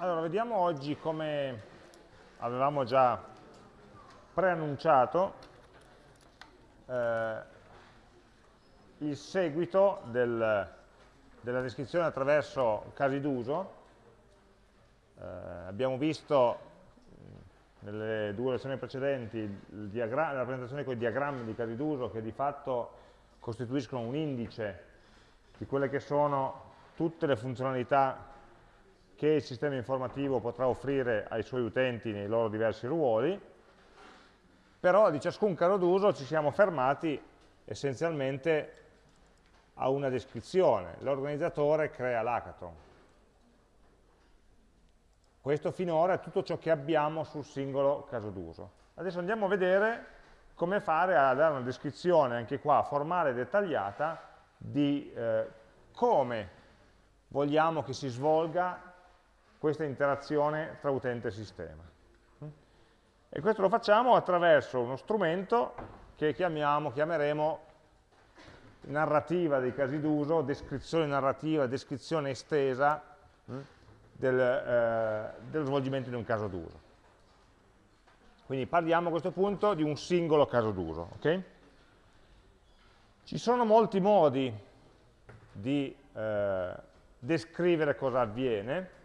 Allora, vediamo oggi come avevamo già preannunciato eh, il seguito del, della descrizione attraverso casi d'uso. Eh, abbiamo visto nelle due lezioni precedenti la rappresentazione con i diagrammi di casi d'uso che di fatto costituiscono un indice di quelle che sono tutte le funzionalità che il sistema informativo potrà offrire ai suoi utenti nei loro diversi ruoli, però di ciascun caso d'uso ci siamo fermati essenzialmente a una descrizione. L'organizzatore crea l'hackathon. Questo finora è tutto ciò che abbiamo sul singolo caso d'uso. Adesso andiamo a vedere come fare a dare una descrizione, anche qua, formale e dettagliata, di eh, come vogliamo che si svolga questa interazione tra utente e sistema. E questo lo facciamo attraverso uno strumento che chiamiamo, chiameremo narrativa dei casi d'uso, descrizione narrativa, descrizione estesa hm, del, eh, dello svolgimento di un caso d'uso. Quindi parliamo a questo punto di un singolo caso d'uso. Okay? Ci sono molti modi di eh, descrivere cosa avviene,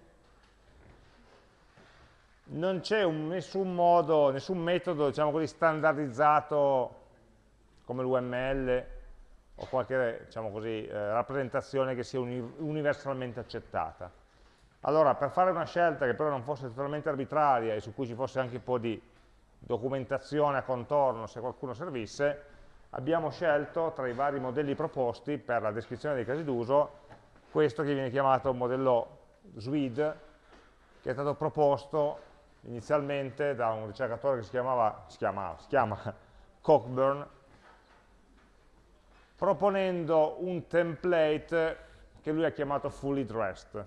non c'è nessun modo, nessun metodo diciamo così, standardizzato come l'UML o qualche diciamo così, eh, rappresentazione che sia uni universalmente accettata. Allora, per fare una scelta che però non fosse totalmente arbitraria e su cui ci fosse anche un po' di documentazione a contorno, se qualcuno servisse, abbiamo scelto tra i vari modelli proposti per la descrizione dei casi d'uso questo che viene chiamato modello SWID, che è stato proposto inizialmente da un ricercatore che si, chiamava, si, chiamava, si chiama Cockburn, proponendo un template che lui ha chiamato fully dressed.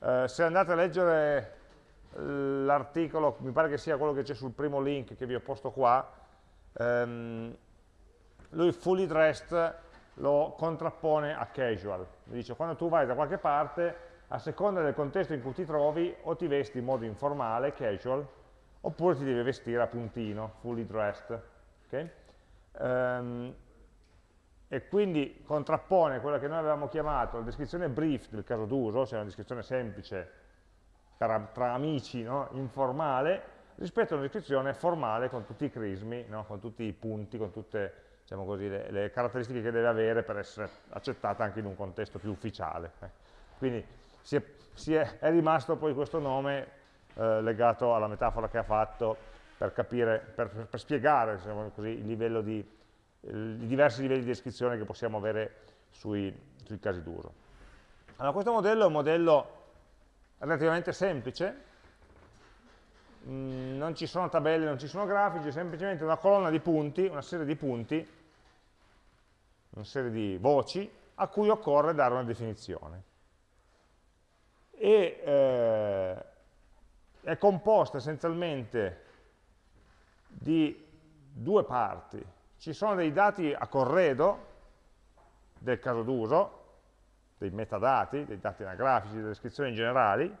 Eh, se andate a leggere l'articolo, mi pare che sia quello che c'è sul primo link che vi ho posto qua, ehm, lui fully dressed lo contrappone a casual. Dice quando tu vai da qualche parte a seconda del contesto in cui ti trovi o ti vesti in modo informale, casual, oppure ti devi vestire a puntino, fully dressed. Okay? Um, e quindi contrappone quella che noi avevamo chiamato la descrizione brief del caso d'uso, cioè una descrizione semplice tra, tra amici, no? informale, rispetto a una descrizione formale con tutti i crismi, no? con tutti i punti, con tutte diciamo così, le, le, caratteristiche che deve avere per essere accettata anche in un contesto più ufficiale. Eh. Quindi si è, si è, è rimasto poi questo nome eh, legato alla metafora che ha fatto per, capire, per, per spiegare diciamo così, di, i diversi livelli di descrizione che possiamo avere sui, sui casi d'uso. Allora, questo modello è un modello relativamente semplice, mm, non ci sono tabelle, non ci sono grafici, è semplicemente una colonna di punti, una serie di punti, una serie di voci a cui occorre dare una definizione e eh, è composta essenzialmente di due parti. Ci sono dei dati a corredo del caso d'uso, dei metadati, dei dati anagrafici, delle descrizioni generali,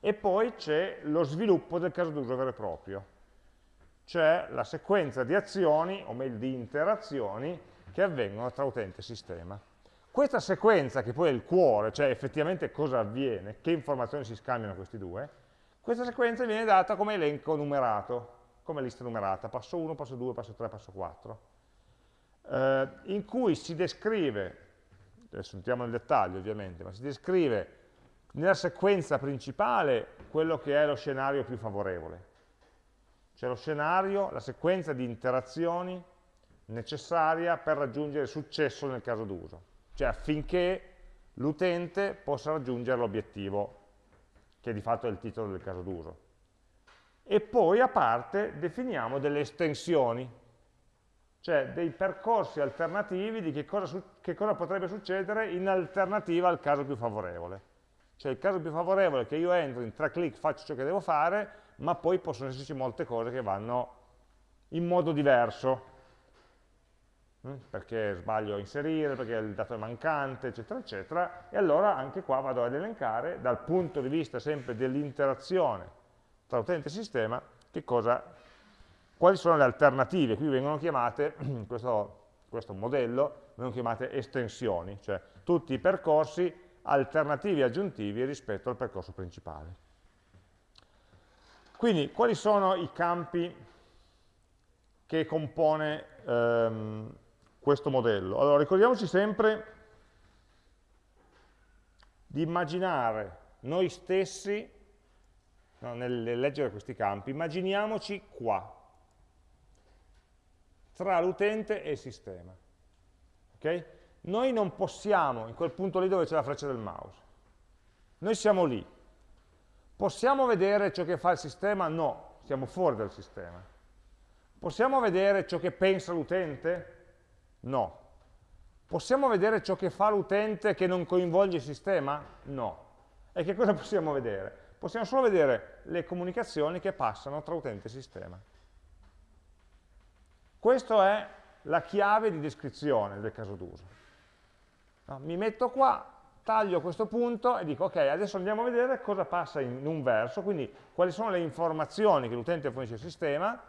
e poi c'è lo sviluppo del caso d'uso vero e proprio, cioè la sequenza di azioni, o meglio di interazioni, che avvengono tra utente e sistema. Questa sequenza, che poi è il cuore, cioè effettivamente cosa avviene, che informazioni si scambiano questi due, questa sequenza viene data come elenco numerato, come lista numerata, passo 1, passo 2, passo 3, passo 4, eh, in cui si descrive, adesso entriamo nel dettaglio ovviamente, ma si descrive nella sequenza principale quello che è lo scenario più favorevole, cioè lo scenario, la sequenza di interazioni necessaria per raggiungere successo nel caso d'uso cioè affinché l'utente possa raggiungere l'obiettivo, che di fatto è il titolo del caso d'uso. E poi a parte definiamo delle estensioni, cioè dei percorsi alternativi di che cosa, che cosa potrebbe succedere in alternativa al caso più favorevole. Cioè il caso più favorevole è che io entro in tre clic, faccio ciò che devo fare, ma poi possono esserci molte cose che vanno in modo diverso? Perché sbaglio a inserire, perché il dato è mancante, eccetera, eccetera, e allora anche qua vado ad elencare dal punto di vista sempre dell'interazione tra utente e sistema cosa, quali sono le alternative, qui vengono chiamate, questo, questo modello, vengono chiamate estensioni, cioè tutti i percorsi alternativi aggiuntivi rispetto al percorso principale. Quindi, quali sono i campi che compone ehm, questo modello? Allora, ricordiamoci sempre di immaginare noi stessi, no, nel leggere questi campi, immaginiamoci qua, tra l'utente e il sistema. Okay? Noi non possiamo, in quel punto lì dove c'è la freccia del mouse, noi siamo lì. Possiamo vedere ciò che fa il sistema? No, siamo fuori dal sistema. Possiamo vedere ciò che pensa l'utente? No. Possiamo vedere ciò che fa l'utente che non coinvolge il sistema? No. E che cosa possiamo vedere? Possiamo solo vedere le comunicazioni che passano tra utente e sistema. Questa è la chiave di descrizione del caso d'uso. No, mi metto qua, taglio questo punto e dico ok, adesso andiamo a vedere cosa passa in un verso, quindi quali sono le informazioni che l'utente fornisce al sistema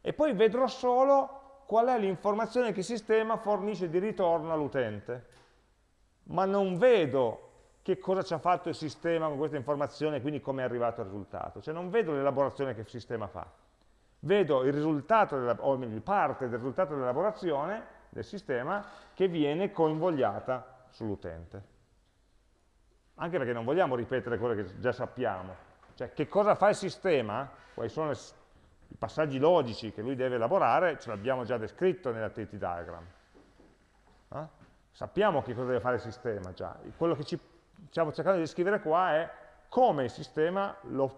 e poi vedrò solo qual è l'informazione che il sistema fornisce di ritorno all'utente. Ma non vedo che cosa ci ha fatto il sistema con questa informazione e quindi come è arrivato al risultato. Cioè non vedo l'elaborazione che il sistema fa. Vedo il risultato, o meglio, parte del risultato dell'elaborazione del sistema che viene coinvogliata sull'utente. Anche perché non vogliamo ripetere quello che già sappiamo. Cioè, che cosa fa il sistema, quali sono le, i passaggi logici che lui deve elaborare, ce l'abbiamo già descritto nell'activity diagram. Eh? Sappiamo che cosa deve fare il sistema già. Quello che ci stiamo cercando di descrivere qua è come il sistema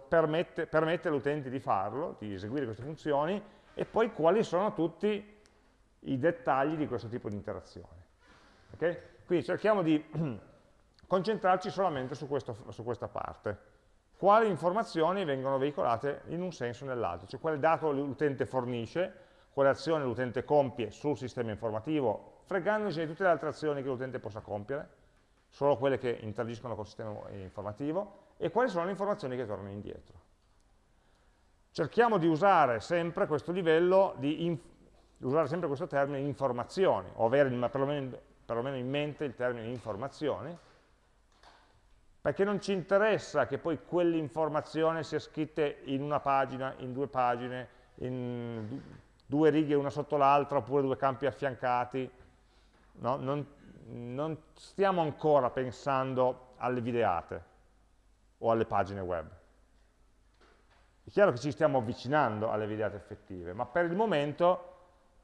permette, permette all'utente di farlo, di eseguire queste funzioni, e poi quali sono tutti i dettagli di questo tipo di interazione. Okay? Quindi cerchiamo di concentrarci solamente su, questo, su, questa parte. Quali informazioni vengono veicolate in un senso o nell'altro, cioè quale dato l'utente fornisce, quale azione l'utente compie sul sistema informativo, fregandosi di tutte le altre azioni che l'utente possa compiere, solo quelle che interagiscono col sistema informativo, e quali sono le informazioni che tornano indietro. Cerchiamo di usare sempre questo livello di usare sempre questo termine informazioni, o avere perlomeno, perlomeno in mente il termine informazioni, perché non ci interessa che poi quell'informazione sia scritta in una pagina, in due pagine, in due righe una sotto l'altra, oppure due campi affiancati, no? non, non stiamo ancora pensando alle videate o alle pagine web. È chiaro che ci stiamo avvicinando alle videate effettive, ma per il momento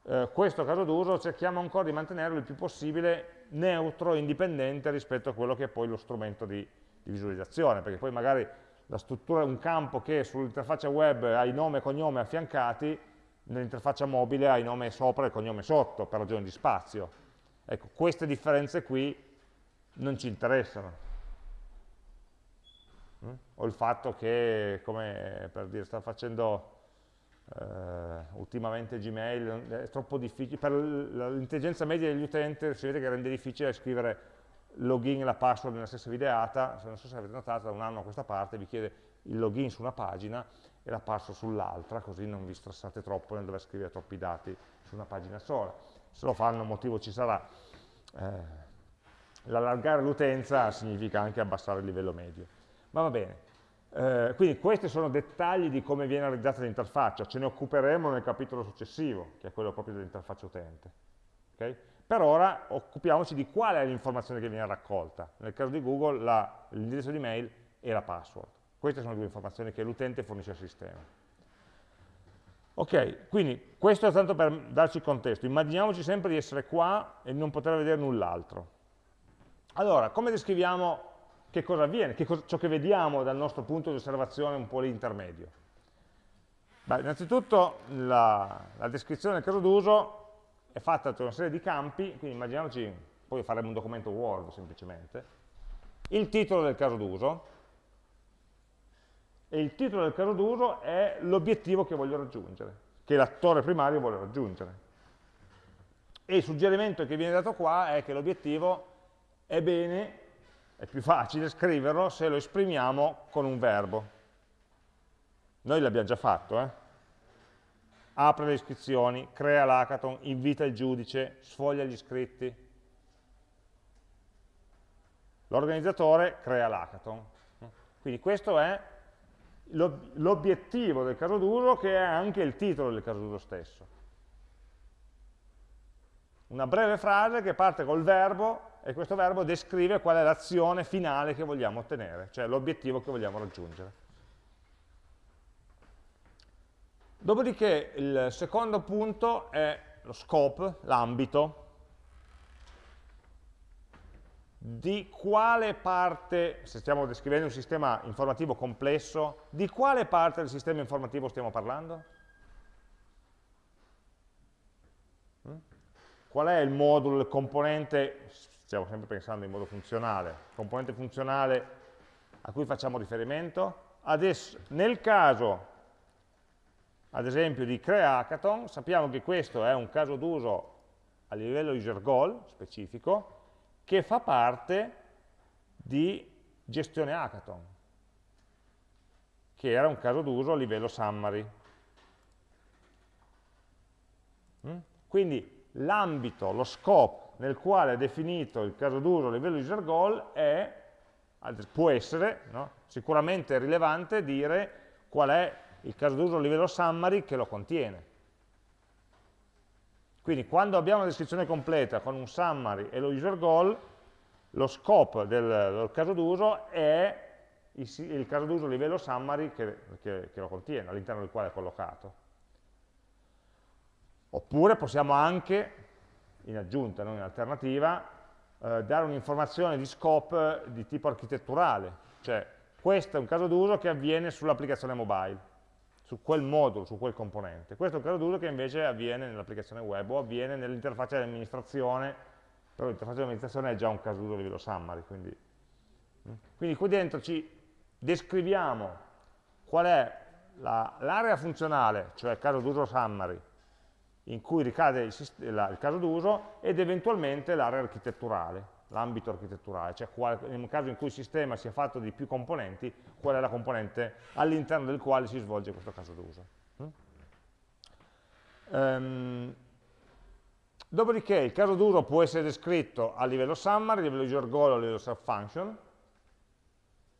eh, questo caso d'uso cerchiamo ancora di mantenerlo il più possibile neutro indipendente rispetto a quello che è poi lo strumento di, di visualizzazione, perché poi magari la struttura è un campo che sull'interfaccia web ha il nome e cognome affiancati, nell'interfaccia mobile ha il nome sopra e il cognome sotto, per ragioni di spazio. Ecco, queste differenze qui non ci interessano. Mm? O il fatto che, come per dire, sta facendo Uh, ultimamente Gmail è troppo difficile, per l'intelligenza media degli utenti si vede che rende difficile scrivere login e la password nella stessa videata, non so se avete notato da un anno a questa parte vi chiede il login su una pagina e la password sull'altra, così non vi stressate troppo nel dover scrivere troppi dati su una pagina sola. Se lo fanno motivo ci sarà. Eh, L'allargare l'utenza significa anche abbassare il livello medio. Ma va bene, eh, quindi questi sono dettagli di come viene realizzata l'interfaccia, ce ne occuperemo nel capitolo successivo, che è quello proprio dell'interfaccia utente. Okay? Per ora occupiamoci di qual è l'informazione che viene raccolta. Nel caso di Google l'indirizzo di mail e la password. Queste sono le due informazioni che l'utente fornisce al sistema. Ok, quindi questo è tanto per darci contesto. Immaginiamoci sempre di essere qua e non poter vedere null'altro. Allora, come descriviamo che cosa avviene, che cosa, ciò che vediamo dal nostro punto di osservazione un po' l'intermedio. innanzitutto la, la, descrizione del caso d'uso è fatta da una serie di campi, quindi immaginiamoci, poi faremo un documento Word semplicemente, il titolo del caso d'uso, e il titolo del caso d'uso è l'obiettivo che voglio raggiungere, che l'attore primario vuole raggiungere. E il suggerimento che viene dato qua è che l'obiettivo è bene, è più facile scriverlo se lo esprimiamo con un verbo. Noi l'abbiamo già fatto, eh? Apre le iscrizioni, crea l'hackathon, invita il giudice, sfoglia gli iscritti. L'organizzatore crea l'hackathon. Quindi questo è l'obiettivo del caso d'uso che è anche il titolo del caso d'uso stesso. Una breve frase che parte col verbo e questo verbo descrive qual è l'azione finale che vogliamo ottenere, cioè l'obiettivo che vogliamo raggiungere. Dopodiché il secondo punto è lo scope, l'ambito, di quale parte, se stiamo descrivendo un sistema informativo complesso, di quale parte del sistema informativo stiamo parlando? Mm? Qual è il modulo, il componente, stiamo sempre pensando in modo funzionale, componente funzionale a cui facciamo riferimento? Adesso, nel caso ad esempio di Crea Hackathon, sappiamo che questo è un caso d'uso a livello user goal specifico che fa parte di gestione hackathon, che era un caso d'uso a livello summary. Mm? Quindi l'ambito, lo scope nel quale è definito il caso d'uso a livello user goal è, può essere no? sicuramente rilevante dire qual è il caso d'uso a livello summary che lo contiene. Quindi quando abbiamo una descrizione completa con un summary e lo user goal, lo scope del, del caso d'uso è il, il caso d'uso a livello summary che, che, che lo contiene, all'interno del quale è collocato. Oppure possiamo anche, in aggiunta, non in alternativa, eh, dare un'informazione di scope di tipo architetturale, cioè questo è un caso d'uso che avviene sull'applicazione mobile su quel modulo, su quel componente. Questo è un caso d'uso che invece avviene nell'applicazione web o avviene nell'interfaccia di amministrazione, però l'interfaccia di amministrazione è già un caso d'uso a livello summary. Quindi, mm. quindi qui dentro ci descriviamo qual è l'area la, funzionale, cioè il caso d'uso summary, in cui ricade il, il caso d'uso, ed eventualmente l'area architetturale l'ambito architetturale, cioè qual, nel caso in cui il sistema sia fatto di più componenti, qual è la componente all'interno del quale si svolge questo caso d'uso. Mm? Um, dopodiché il caso d'uso può essere descritto a livello summary, a livello user goal, a livello self-function,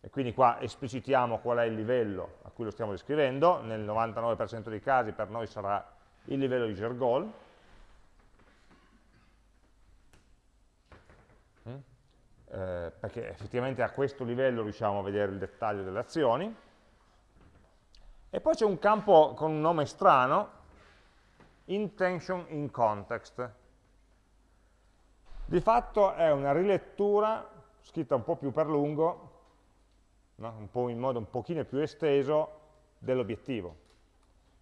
e quindi qua esplicitiamo qual è il livello a cui lo stiamo descrivendo, nel 99% dei casi per noi sarà il livello user goal, eh, perché effettivamente a questo livello riusciamo a vedere il dettaglio delle azioni. E poi c'è un campo con un nome strano, intention in context. Di fatto è una rilettura, scritta un po' più per lungo, no? in modo un pochino più esteso, dell'obiettivo.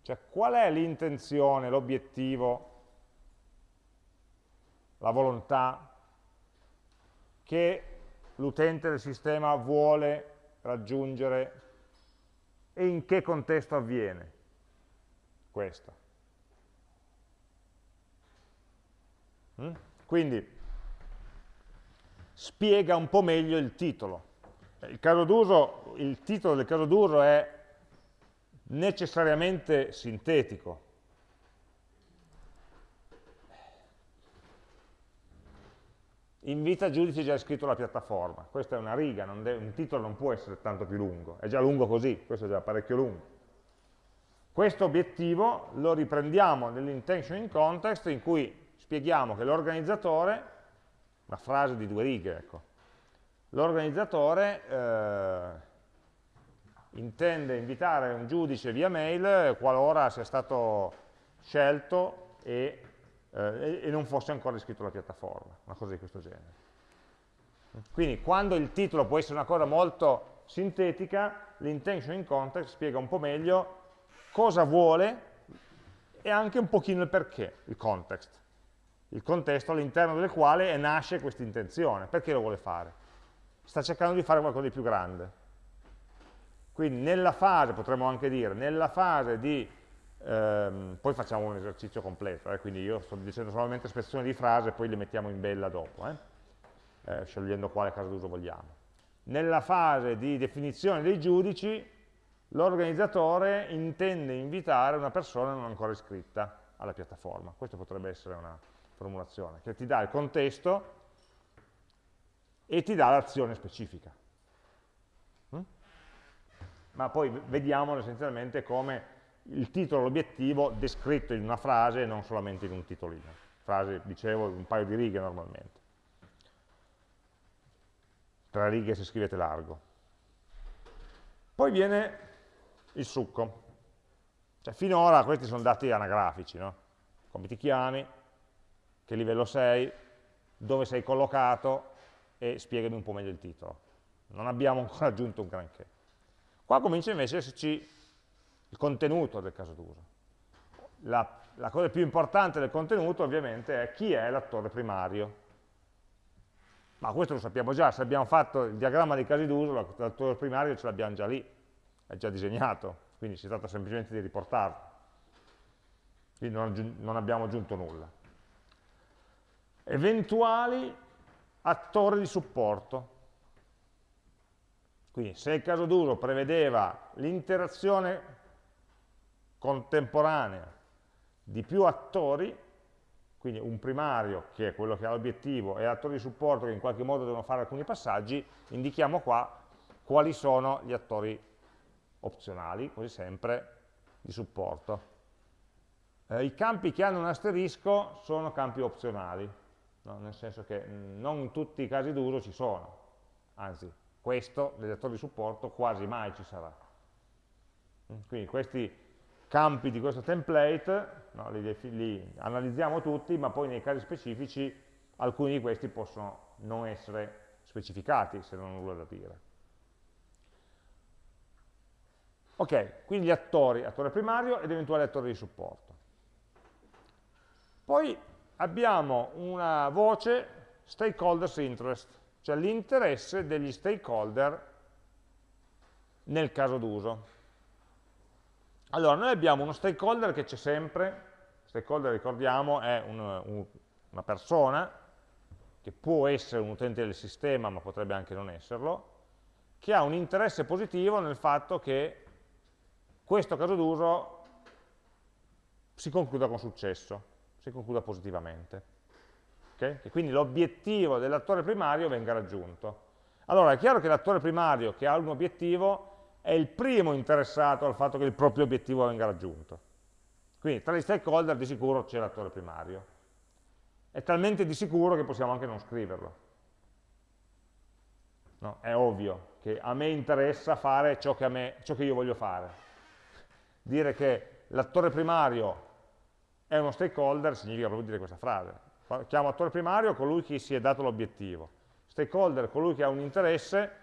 Cioè qual è l'intenzione, l'obiettivo, la volontà che l'utente del sistema vuole raggiungere e in che contesto avviene questo. Mm? Quindi spiega un po' meglio il titolo. Il, caso il titolo del caso d'uso è necessariamente sintetico, invita giudice già iscritto alla piattaforma. Questa è una riga, un titolo non può essere tanto più lungo, è già lungo così, questo è già parecchio lungo. Questo obiettivo lo riprendiamo nell'intention in context in cui spieghiamo che l'organizzatore, una frase di due righe, ecco, l'organizzatore eh, intende invitare un giudice via mail qualora sia stato scelto e eh, e non fosse ancora iscritto alla piattaforma, una cosa di questo genere. Quindi quando il titolo può essere una cosa molto sintetica, l'intention in context spiega un po' meglio cosa vuole e anche un pochino il perché, il context, il contesto all'interno del quale nasce questa intenzione, perché lo vuole fare. Sta cercando di fare qualcosa di più grande. Quindi nella fase, potremmo anche dire, nella fase di ehm, poi facciamo un esercizio completo, eh, quindi io sto dicendo solamente spezzoni di frase, poi le mettiamo in bella dopo, eh, eh, scegliendo quale caso d'uso vogliamo. Nella fase di definizione dei giudici, l'organizzatore intende invitare una persona non ancora iscritta alla piattaforma. Questa potrebbe essere una formulazione, che ti dà il contesto e ti dà l'azione specifica. Mm? Ma poi vediamolo essenzialmente come il titolo, l'obiettivo descritto in una frase e non solamente in un titolino. Frase, dicevo, un paio di righe normalmente. Tre righe se scrivete largo. Poi viene il succo. Cioè, finora questi sono dati anagrafici, no? Come ti chiami, che livello sei, dove sei collocato e spiegami un po' meglio il titolo. Non abbiamo ancora aggiunto un granché. Qua comincia invece a esserci il contenuto del caso d'uso. La, la cosa più importante del contenuto ovviamente è chi è l'attore primario. Ma questo lo sappiamo già, se abbiamo fatto il diagramma dei casi d'uso, l'attore primario ce l'abbiamo già lì, è già disegnato, quindi si tratta semplicemente di riportarlo. Quindi non, non abbiamo aggiunto nulla. Eventuali attori di supporto. Quindi se il caso d'uso prevedeva l'interazione contemporanea di più attori, quindi un primario che è quello che ha l'obiettivo e attori di supporto che in qualche modo devono fare alcuni passaggi, indichiamo qua quali sono gli attori opzionali, quasi sempre, di supporto. Eh, I campi che hanno un asterisco sono campi opzionali, no? nel senso che non in tutti i casi d'uso ci sono, anzi questo degli attori di supporto quasi mai ci sarà. Quindi questi campi di questo template, no, li, li, analizziamo tutti, ma poi nei casi specifici alcuni di questi possono non essere specificati se non hanno nulla da dire. Ok, quindi gli attori, attore primario ed eventuali attori di supporto. Poi abbiamo una voce stakeholders interest, cioè l'interesse degli stakeholder nel caso d'uso. Allora, noi abbiamo uno stakeholder che c'è sempre, stakeholder ricordiamo è un, un, una persona che può essere un utente del sistema ma potrebbe anche non esserlo, che ha un interesse positivo nel fatto che questo caso d'uso si concluda con successo, si concluda positivamente. Okay? E quindi l'obiettivo dell'attore primario venga raggiunto. Allora è chiaro che l'attore primario che ha un obiettivo è il primo interessato al fatto che il proprio obiettivo venga raggiunto. Quindi tra gli stakeholder di sicuro c'è l'attore primario. È talmente di sicuro che possiamo anche non scriverlo. No, è ovvio che a me interessa fare ciò che, me, ciò che io voglio fare. Dire che l'attore primario è uno stakeholder significa proprio dire questa frase. Chiamo attore primario colui che si è dato l'obiettivo. Stakeholder colui che ha un interesse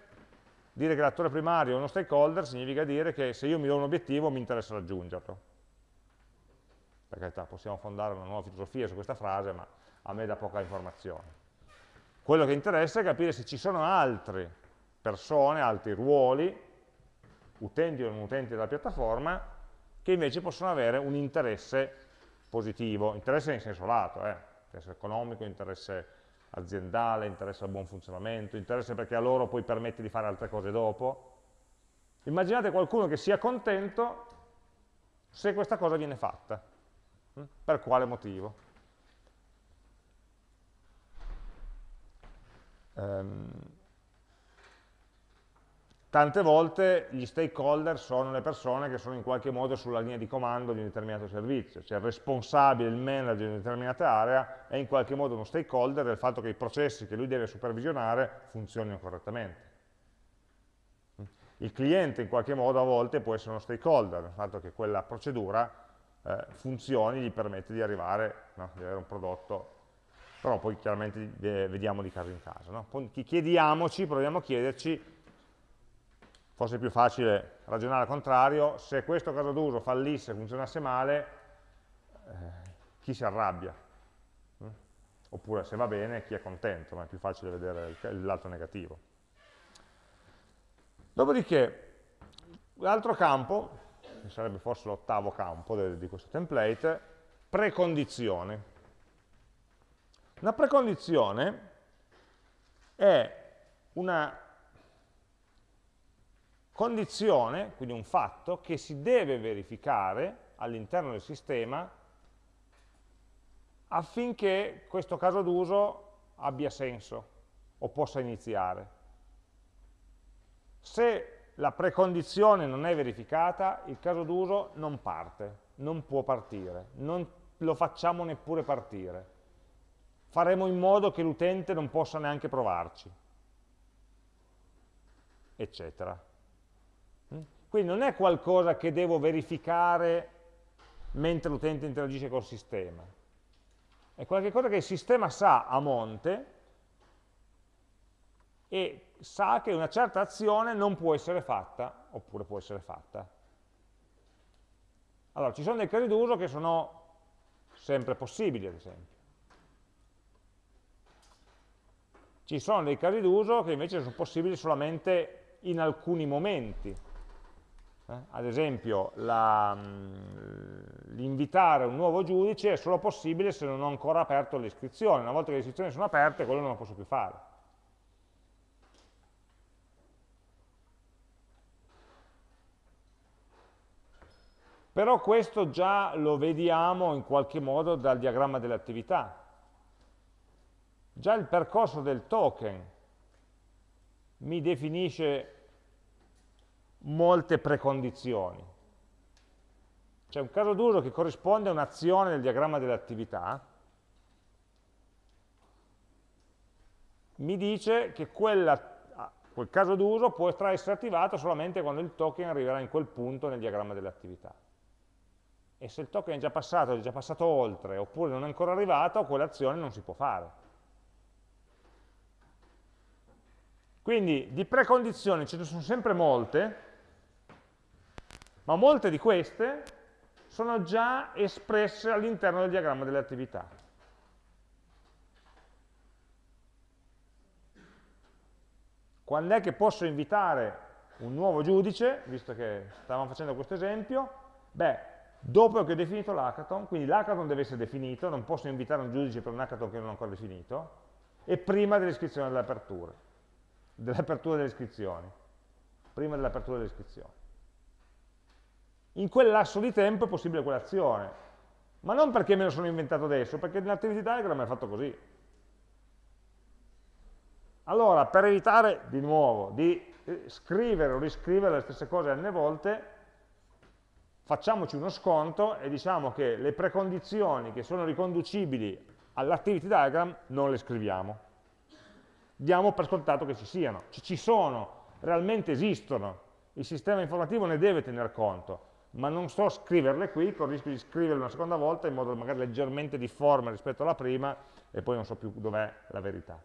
Dire che l'attore primario è uno stakeholder significa dire che se io mi do un obiettivo mi interessa raggiungerlo. Per carità, possiamo fondare una nuova filosofia su questa frase, ma a me dà poca informazione. Quello che interessa è capire se ci sono altre persone, altri ruoli, utenti o non utenti della piattaforma, che invece possono avere un interesse positivo, interesse in senso lato, eh? interesse economico, interesse aziendale, interesse al buon funzionamento, interesse perché a loro poi permette di fare altre cose dopo. Immaginate qualcuno che sia contento se questa cosa viene fatta. Hm? Per quale motivo? Um, Tante volte gli stakeholder sono le persone che sono in qualche modo sulla linea di comando di un determinato servizio, cioè il responsabile, il manager di una determinata area è in qualche modo uno stakeholder del fatto che i processi che lui deve supervisionare funzionino correttamente. Il cliente in qualche modo a volte può essere uno stakeholder, del fatto che quella procedura eh, funzioni, gli permette di arrivare, no, di avere un prodotto, però poi chiaramente eh, vediamo di caso in caso. No? Chiediamoci, proviamo a chiederci forse è più facile ragionare al contrario, se questo caso d'uso fallisse, funzionasse male, eh, chi si arrabbia? Mm? Oppure se va bene, chi è contento, ma è più facile vedere lato negativo. Dopodiché, l'altro campo che sarebbe forse l'ottavo campo di questo template, precondizione. Una precondizione è una condizione, quindi un fatto, che si deve verificare all'interno del sistema affinché questo caso d'uso abbia senso o possa iniziare. Se la precondizione non è verificata, il caso d'uso non parte, non può partire, non lo facciamo neppure partire. Faremo in modo che l'utente non possa neanche provarci, eccetera. Quindi non è qualcosa che devo verificare mentre l'utente interagisce col sistema. È qualcosa che il sistema sa a monte e sa che una certa azione non può essere fatta, oppure può essere fatta. Allora, ci sono dei casi d'uso che sono sempre possibili, ad esempio. Ci sono dei casi d'uso che invece sono possibili solamente in alcuni momenti. Eh? Ad esempio, mm, l'invitare un nuovo giudice è solo possibile se non ho ancora aperto le iscrizioni. Una volta che le iscrizioni sono aperte, quello non lo posso più fare. Però questo già lo vediamo in qualche modo dal diagramma delle attività. Già il percorso del token mi definisce molte precondizioni. C'è un caso d'uso che corrisponde a un'azione nel diagramma delle attività, mi dice che quella, quel caso d'uso può essere attivato solamente quando il token arriverà in quel punto nel diagramma delle attività e se il token è già passato, è già passato oltre, oppure non è ancora arrivato, quell'azione non si può fare. Quindi di precondizioni ce ne sono sempre molte, ma molte di queste sono già espresse all'interno del diagramma delle attività. Quando è che posso invitare un nuovo giudice, visto che stavamo facendo questo esempio? Beh, dopo che ho definito l'hackathon, quindi l'hackathon deve essere definito, non posso invitare un giudice per un hackathon che non ho ancora definito, e prima dell'iscrizione dell'apertura, dell'apertura delle iscrizioni, prima dell'apertura delle iscrizioni. In quel lasso di tempo è possibile quell'azione, ma non perché me lo sono inventato adesso, perché nell'activity diagram è fatto così. Allora, per evitare di nuovo di eh, scrivere o riscrivere le stesse cose n volte, facciamoci uno sconto e diciamo che le precondizioni che sono riconducibili all'activity diagram non le scriviamo. Diamo per scontato che ci siano, ci sono, realmente esistono, il sistema informativo ne deve tener conto, ma non so scriverle qui, con il rischio di scriverle una seconda volta in modo magari leggermente difforme rispetto alla prima e poi non so più dov'è la verità.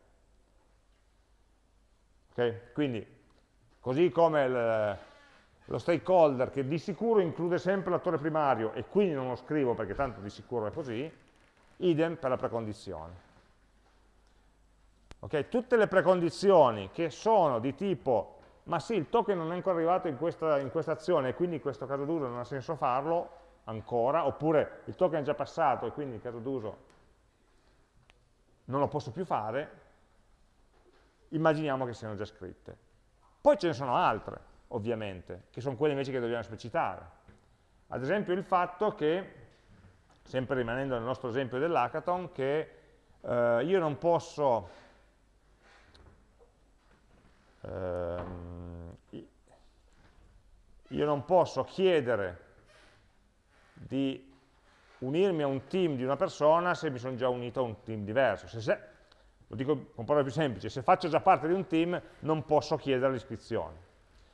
Okay? Quindi, così come il, lo stakeholder che di sicuro include sempre l'attore primario e quindi non lo scrivo perché tanto di sicuro è così, idem per la precondizione. Okay? Tutte le precondizioni che sono di tipo ma sì, il token non è ancora arrivato in questa, in questa azione e quindi in questo caso d'uso non ha senso farlo ancora, oppure il token è già passato e quindi in caso d'uso non lo posso più fare, immaginiamo che siano già scritte. Poi ce ne sono altre, ovviamente, che sono quelle invece che dobbiamo esplicitare. Ad esempio il fatto che, sempre rimanendo nel nostro esempio dell'hackathon, che eh, io non posso ehm, io non posso chiedere di unirmi a un team di una persona se mi sono già unito a un team diverso. Se, se, lo dico con parole più semplici, se faccio già parte di un team non posso chiedere l'iscrizione.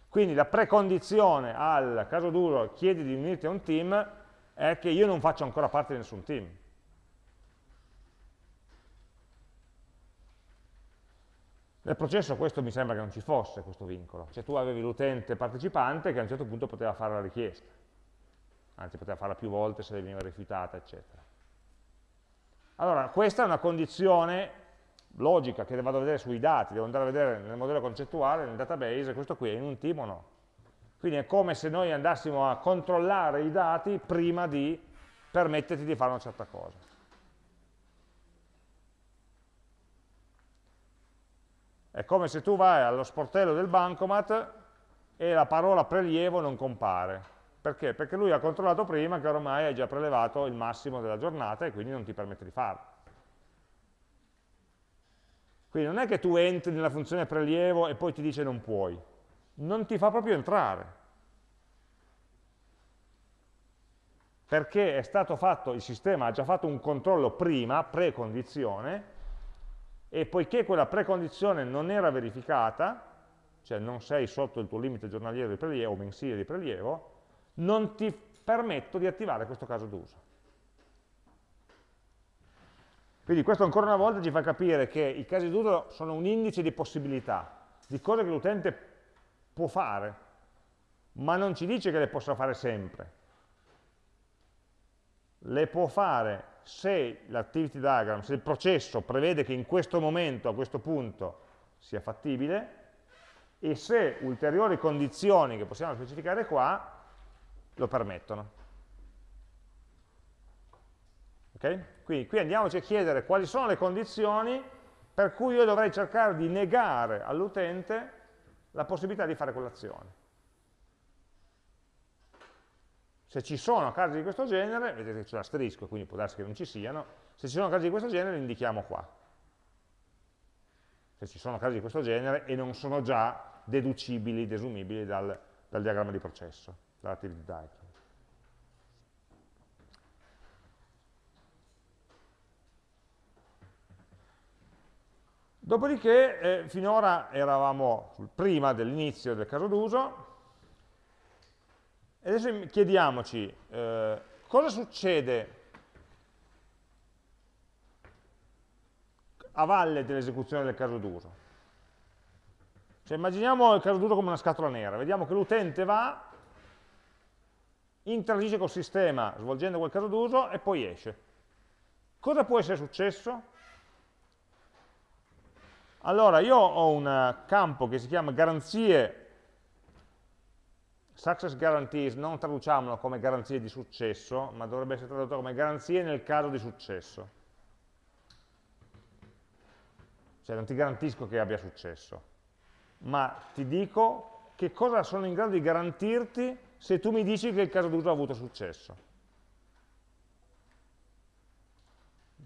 Quindi la precondizione al caso duro chiedi di unirti a un team è che io non faccio ancora parte di nessun team. Nel processo questo mi sembra che non ci fosse questo vincolo, cioè tu avevi l'utente partecipante che a un certo punto poteva fare la richiesta, anzi poteva farla più volte se veniva rifiutata, eccetera. Allora, questa è una condizione logica che vado a vedere sui dati, devo andare a vedere nel modello concettuale, nel database, questo qui è in un team o no? Quindi è come se noi andassimo a controllare i dati prima di permetterti di fare una certa cosa. È come se tu vai allo sportello del bancomat e la parola prelievo non compare. Perché? Perché lui ha controllato prima che ormai hai già prelevato il massimo della giornata e quindi non ti permette di farlo. Quindi non è che tu entri nella funzione prelievo e poi ti dice non puoi non ti fa proprio entrare. Perché è stato fatto, il sistema ha già fatto un controllo prima, precondizione, e poiché quella precondizione non era verificata, cioè non sei sotto il tuo limite giornaliero di prelievo o mensile di prelievo, non ti permetto di attivare questo caso d'uso. Quindi questo ancora una volta ci fa capire che i casi d'uso sono un indice di possibilità, di cose che l'utente può fare, ma non ci dice che le possa fare sempre. Le può fare se l'activity diagram, se il processo prevede che in questo momento, a questo punto, sia fattibile, e se ulteriori condizioni che possiamo specificare qua lo permettono. Okay? Quindi qui andiamoci a chiedere quali sono le condizioni per cui io dovrei cercare di negare all'utente la possibilità di fare quell'azione. Se ci sono casi di questo genere, vedete che c'è l'asterisco, quindi può darsi che non ci siano, se ci sono casi di questo genere li indichiamo qua. Se ci sono casi di questo genere e non sono già deducibili, desumibili dal, dal diagramma di processo, dall'activity diagram. Dopodiché, eh, finora eravamo prima dell'inizio del caso d'uso, adesso chiediamoci eh, cosa succede a valle dell'esecuzione del caso d'uso. Cioè, immaginiamo il caso d'uso come una scatola nera, vediamo che l'utente va, interagisce col sistema svolgendo quel caso d'uso e poi esce. Cosa può essere successo? Allora, io ho un campo che si chiama garanzie, success guarantees, non traduciamolo come garanzie di successo, ma dovrebbe essere tradotto come garanzie nel caso di successo. Cioè non ti garantisco che abbia successo, ma ti dico che cosa sono in grado di garantirti se tu mi dici che il caso d'uso ha avuto successo.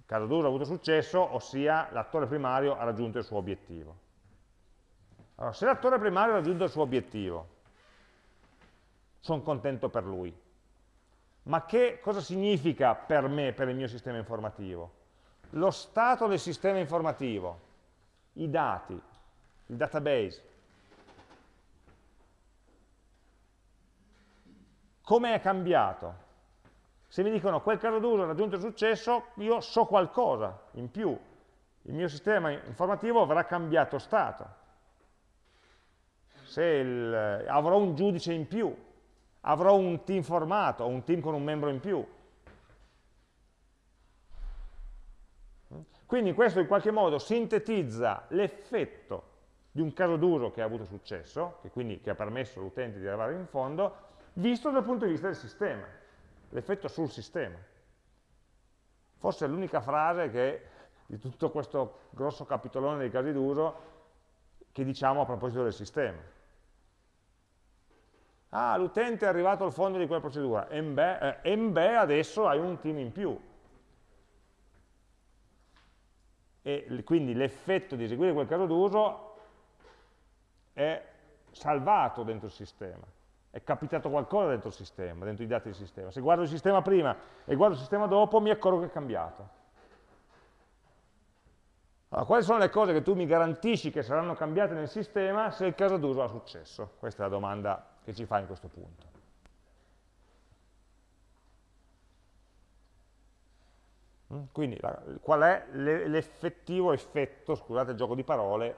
caso d'uso ha avuto successo, ossia l'attore primario ha raggiunto il suo obiettivo. Allora, se l'attore primario ha raggiunto il suo obiettivo, sono contento per lui. Ma che cosa significa per me, per il mio sistema informativo? Lo stato del sistema informativo, i dati, il database. Come è cambiato? Se mi dicono quel caso d'uso ha raggiunto il successo, io so qualcosa in più. Il mio sistema informativo avrà cambiato stato. Il, avrò un giudice in più, avrò un team formato, un team con un membro in più. Quindi questo in qualche modo sintetizza l'effetto di un caso d'uso che ha avuto successo, che quindi che ha permesso all'utente di arrivare in fondo, visto dal punto di vista del sistema l'effetto sul sistema. Forse è l'unica frase che, di tutto questo grosso capitolone dei casi d'uso che diciamo a proposito del sistema. Ah, l'utente è arrivato al fondo di quella procedura, e beh, eh, adesso hai un team in più. E quindi l'effetto di eseguire quel caso d'uso è salvato dentro il sistema è capitato qualcosa dentro il sistema, dentro i dati del sistema. Se guardo il sistema prima e guardo il sistema dopo, mi accorgo che è cambiato. Allora, quali sono le cose che tu mi garantisci che saranno cambiate nel sistema se il caso d'uso ha successo? Questa è la domanda che ci fa in questo punto. Mm? Quindi qual è l'effettivo effetto, scusate il gioco di parole,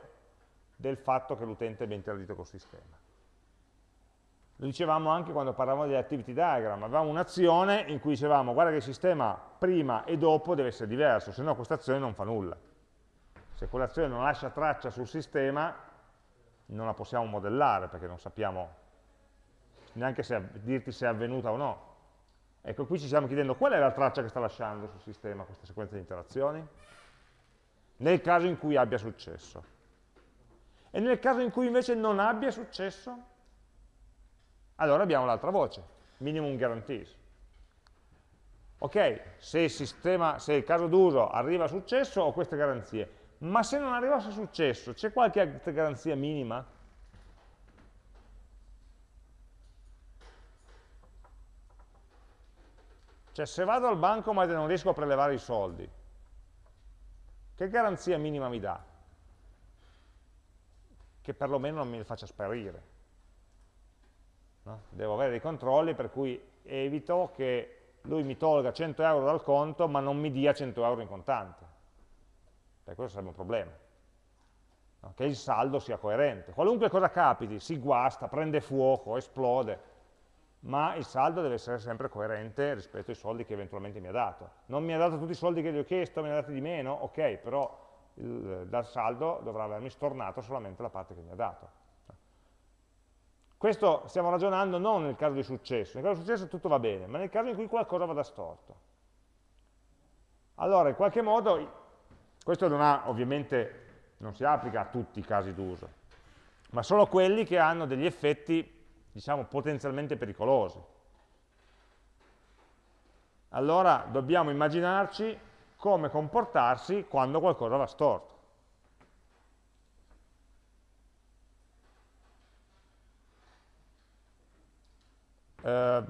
del fatto che l'utente abbia interagito col sistema? Lo dicevamo anche quando parlavamo degli activity diagram, avevamo un'azione in cui dicevamo guarda che il sistema prima e dopo deve essere diverso, se no questa azione non fa nulla. Se quell'azione non lascia traccia sul sistema, non la possiamo modellare perché non sappiamo neanche se, dirti se è avvenuta o no. Ecco, qui ci stiamo chiedendo qual è la traccia che sta lasciando sul sistema questa sequenza di interazioni, nel caso in cui abbia successo. E nel caso in cui invece non abbia successo, allora abbiamo l'altra voce, minimum guarantees. Ok, se il, sistema, se il caso d'uso arriva a successo ho queste garanzie, ma se non arrivasse a successo, c'è qualche garanzia minima? Cioè se vado al banco ma non riesco a prelevare i soldi, che garanzia minima mi dà? Che perlomeno non me li faccia sparire. No? Devo avere dei controlli per cui evito che lui mi tolga 100 euro dal conto ma non mi dia 100 euro in contante. Perché questo sarebbe un problema. No? Che il saldo sia coerente. Qualunque cosa capiti, si guasta, prende fuoco, esplode, ma il saldo deve essere sempre coerente rispetto ai soldi che eventualmente mi ha dato. Non mi ha dato tutti i soldi che gli ho chiesto, ne ha dati di meno, ok, però il, dal saldo dovrà avermi stornato solamente la parte che mi ha dato. Questo stiamo ragionando non nel caso di successo, nel caso di successo tutto va bene, ma nel caso in cui qualcosa vada storto. Allora, in qualche modo, questo non ha, ovviamente, non si applica a tutti i casi d'uso, ma solo quelli che hanno degli effetti, diciamo, potenzialmente pericolosi. Allora dobbiamo immaginarci come comportarsi quando qualcosa va storto. Eh,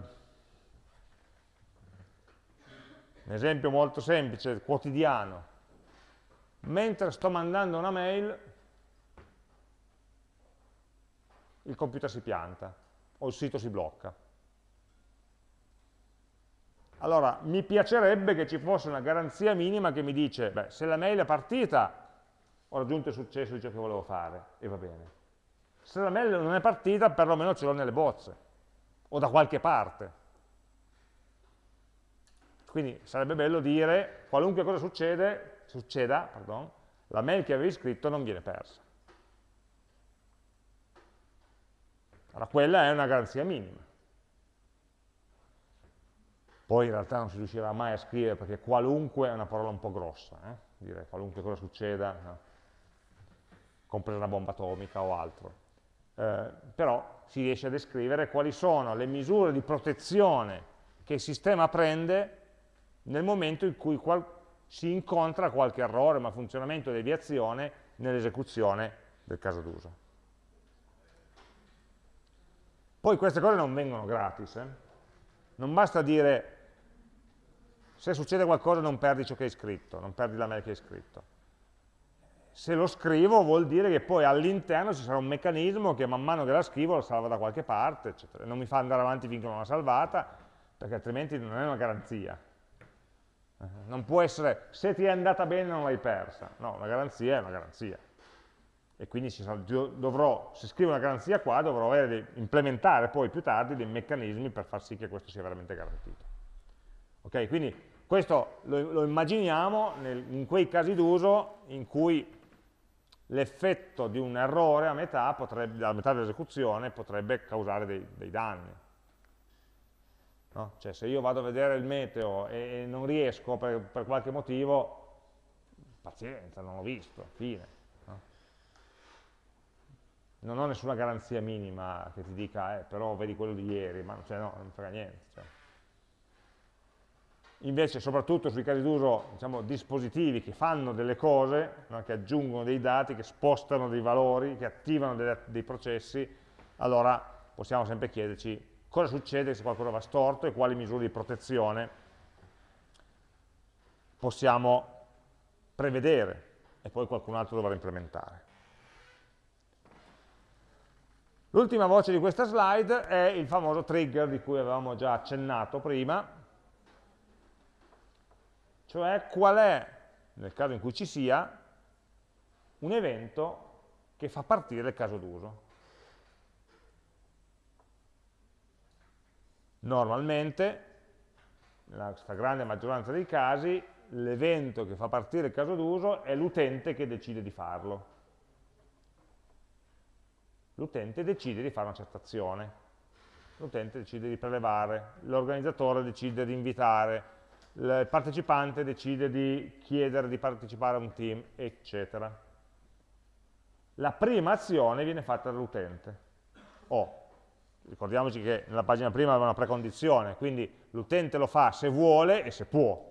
un esempio molto semplice, quotidiano. Mentre sto mandando una mail, il computer si pianta o il sito si blocca. Allora, mi piacerebbe che ci fosse una garanzia minima che mi dice, beh, se la mail è partita, ho raggiunto il successo di ciò che volevo fare, e va bene. Se la mail non è partita, perlomeno ce l'ho nelle bozze o da qualche parte. Quindi sarebbe bello dire, qualunque cosa succede, succeda, pardon, la mail che avevi scritto non viene persa. Allora quella è una garanzia minima. Poi in realtà non si riuscirà mai a scrivere perché qualunque è una parola un po' grossa, eh? dire qualunque cosa succeda, no? compresa una bomba atomica o altro. Eh, però si riesce a descrivere quali sono le misure di protezione che il sistema prende nel momento in cui si incontra qualche errore, malfunzionamento o deviazione nell'esecuzione del caso d'uso. Poi queste cose non vengono gratis, eh? non basta dire se succede qualcosa non perdi ciò che hai scritto, non perdi la mail che hai scritto se lo scrivo vuol dire che poi all'interno ci sarà un meccanismo che man mano che la scrivo la salva da qualche parte, eccetera. Non mi fa andare avanti finché non l'ho salvata, perché altrimenti non è una garanzia. Non può essere, se ti è andata bene non l'hai persa. No, una garanzia è una garanzia. E quindi dovrò, se scrivo una garanzia qua, dovrò avere, implementare poi più tardi dei meccanismi per far sì che questo sia veramente garantito. Ok, quindi questo lo, lo immaginiamo nel, in quei casi d'uso in cui l'effetto di un errore a metà, potrebbe, a metà dell'esecuzione potrebbe causare dei, dei danni. No? Cioè se io vado a vedere il meteo e non riesco per, per qualche motivo, pazienza, non l'ho visto, fine. No? Non ho nessuna garanzia minima che ti dica, eh, però vedi quello di ieri, ma cioè, no, non frega niente. Cioè invece soprattutto sui casi d'uso diciamo, dispositivi che fanno delle cose, no, che aggiungono dei dati, che spostano dei valori, che attivano dei, dei processi, allora possiamo sempre chiederci cosa succede se qualcosa va storto e quali misure di protezione possiamo prevedere e poi qualcun altro dovrà implementare. L'ultima voce di questa slide è il famoso trigger di cui avevamo già accennato prima, cioè qual è, nel caso in cui ci sia, un evento che fa partire il caso d'uso. Normalmente, nella stragrande maggioranza dei casi, l'evento che fa partire il caso d'uso è l'utente che decide di farlo. L'utente decide di fare una certa azione. l'utente decide di prelevare, l'organizzatore decide di invitare, il partecipante decide di chiedere di partecipare a un team, eccetera. La prima azione viene fatta dall'utente. O, ricordiamoci che nella pagina prima aveva una precondizione, quindi l'utente lo fa se vuole e se può.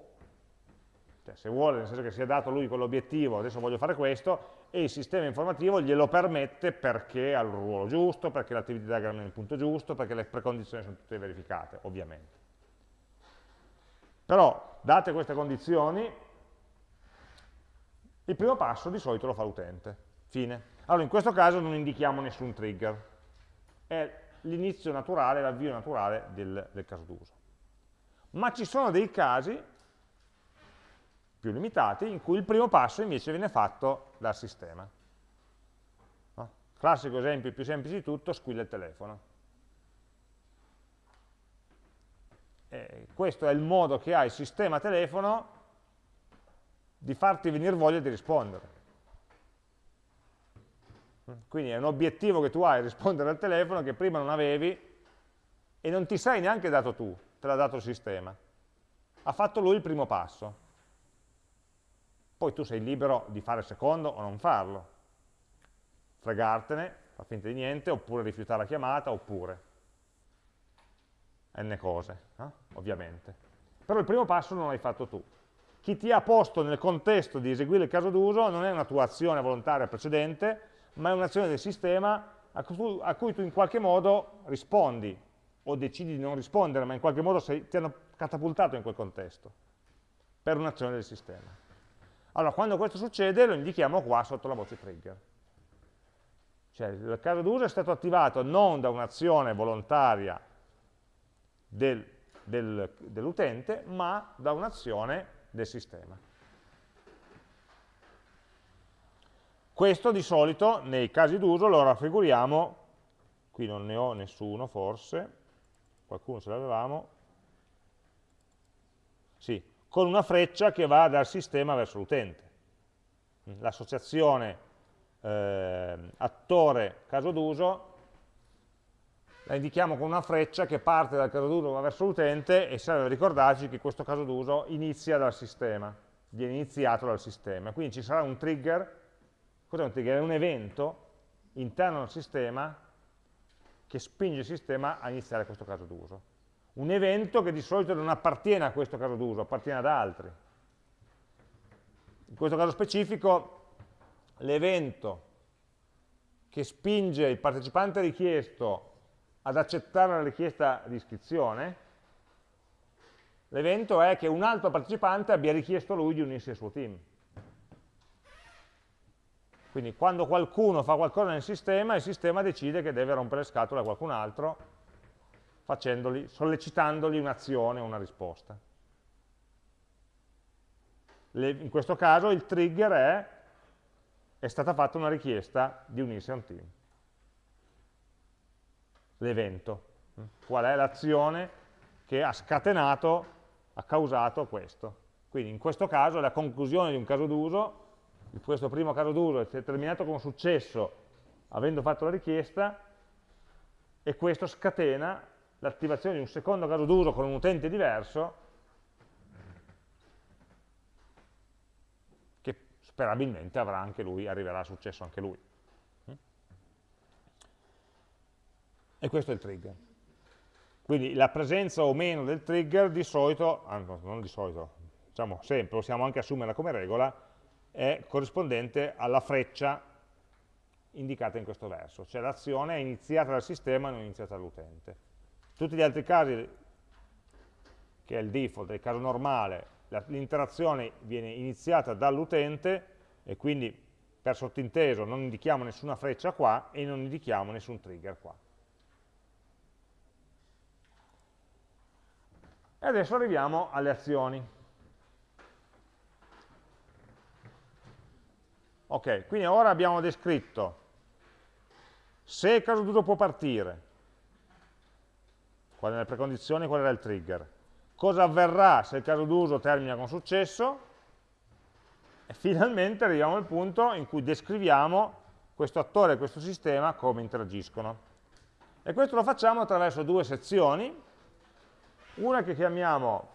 Cioè, se vuole, nel senso che si è dato lui quell'obiettivo, adesso voglio fare questo, e il sistema informativo glielo permette perché ha il ruolo giusto, perché l'attività diagram è nel punto giusto, perché le precondizioni sono tutte verificate, ovviamente. Però, date queste condizioni, il primo passo di solito lo fa l'utente. Fine. Allora, in questo caso non indichiamo nessun trigger. È l'inizio naturale, l'avvio naturale del, del caso d'uso. Ma ci sono dei casi più limitati in cui il primo passo invece viene fatto dal sistema. No? Classico esempio più semplice di tutto, squilla il telefono. E questo è il modo che ha il sistema telefono di farti venire voglia di rispondere. Quindi è un obiettivo che tu hai, rispondere al telefono, che prima non avevi e non ti sei neanche dato tu, te l'ha dato il sistema. Ha fatto lui il primo passo. Poi tu sei libero di fare il secondo o non farlo. Fregartene, fa finta di niente, oppure rifiutare la chiamata, oppure n cose, eh? ovviamente. Però il primo passo non l'hai fatto tu. Chi ti ha posto nel contesto di eseguire il caso d'uso non è una tua azione volontaria precedente, ma è un'azione del sistema a cui, a cui, tu in qualche modo rispondi, o decidi di non rispondere, ma in qualche modo sei, ti hanno catapultato in quel contesto, per un'azione del sistema. Allora, quando questo succede lo indichiamo qua sotto la voce trigger. Cioè, il caso d'uso è stato attivato non da un'azione volontaria del, del, dell'utente, ma da un'azione del sistema. Questo di solito nei casi d'uso lo raffiguriamo, qui non ne ho nessuno forse, qualcuno ce l'avevamo, sì, con una freccia che va dal sistema verso l'utente. L'associazione eh, attore caso d'uso la indichiamo con una freccia che parte dal caso d'uso va verso l'utente e serve a ricordarci che questo caso d'uso inizia dal sistema, viene iniziato dal sistema. Quindi ci sarà un trigger, cos'è un trigger? È un evento interno al sistema che spinge il sistema a iniziare questo caso d'uso un evento che di solito non appartiene a questo caso d'uso, appartiene ad altri. In questo caso specifico l'evento che spinge il partecipante richiesto ad accettare la richiesta di iscrizione, l'evento è che un altro partecipante abbia richiesto lui di unirsi al suo team. Quindi quando qualcuno fa qualcosa nel sistema, il sistema decide che deve rompere le scatole a qualcun altro sollecitandogli un'azione o una risposta. Le, in questo caso il trigger è è stata fatta una richiesta di unirsi a un team. L'evento. Qual è l'azione che ha scatenato, ha causato questo. Quindi in questo caso la conclusione di un caso d'uso, questo primo caso d'uso è terminato con successo avendo fatto la richiesta e questo scatena l'attivazione di un secondo caso d'uso con un utente diverso che sperabilmente avrà anche lui, arriverà a successo anche lui. E questo è il trigger. Quindi la presenza o meno del trigger di solito, non di solito, diciamo sempre, possiamo anche assumerla come regola, è corrispondente alla freccia indicata in questo verso, cioè l'azione è iniziata dal sistema e non iniziata dall'utente. Tutti gli altri casi, che è il default, è il caso normale, l'interazione viene iniziata dall'utente e quindi per sottinteso non indichiamo nessuna freccia qua e non indichiamo nessun trigger qua. E adesso arriviamo alle azioni. Ok, quindi ora abbiamo descritto se il caso d'uso può partire, qual è la precondizione, qual era il trigger. Cosa avverrà se il caso d'uso termina con successo? E finalmente arriviamo al punto in cui descriviamo questo attore e questo sistema come interagiscono. E questo lo facciamo attraverso due sezioni, una che chiamiamo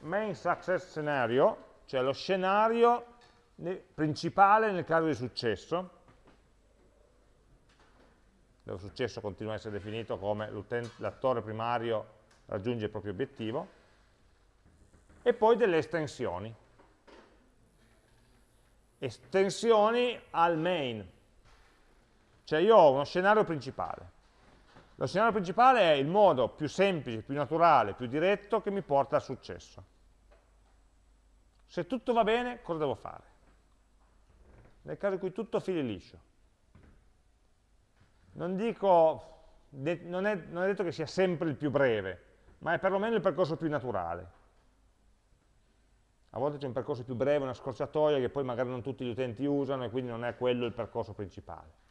main success scenario, cioè lo scenario principale nel caso di successo, dove successo continua a essere definito come l'attore primario raggiunge il proprio obiettivo, e poi delle estensioni. Estensioni al main, cioè io ho uno scenario principale. Lo scenario principale è il modo più semplice, più naturale, più diretto che mi porta al successo. Se tutto va bene, cosa devo fare? Nel caso in cui tutto fili liscio. Non dico, non è, non è detto che sia sempre il più breve, ma è perlomeno il percorso più naturale. A volte c'è un percorso più breve, una scorciatoia che poi magari non tutti gli utenti usano e quindi non è quello il percorso principale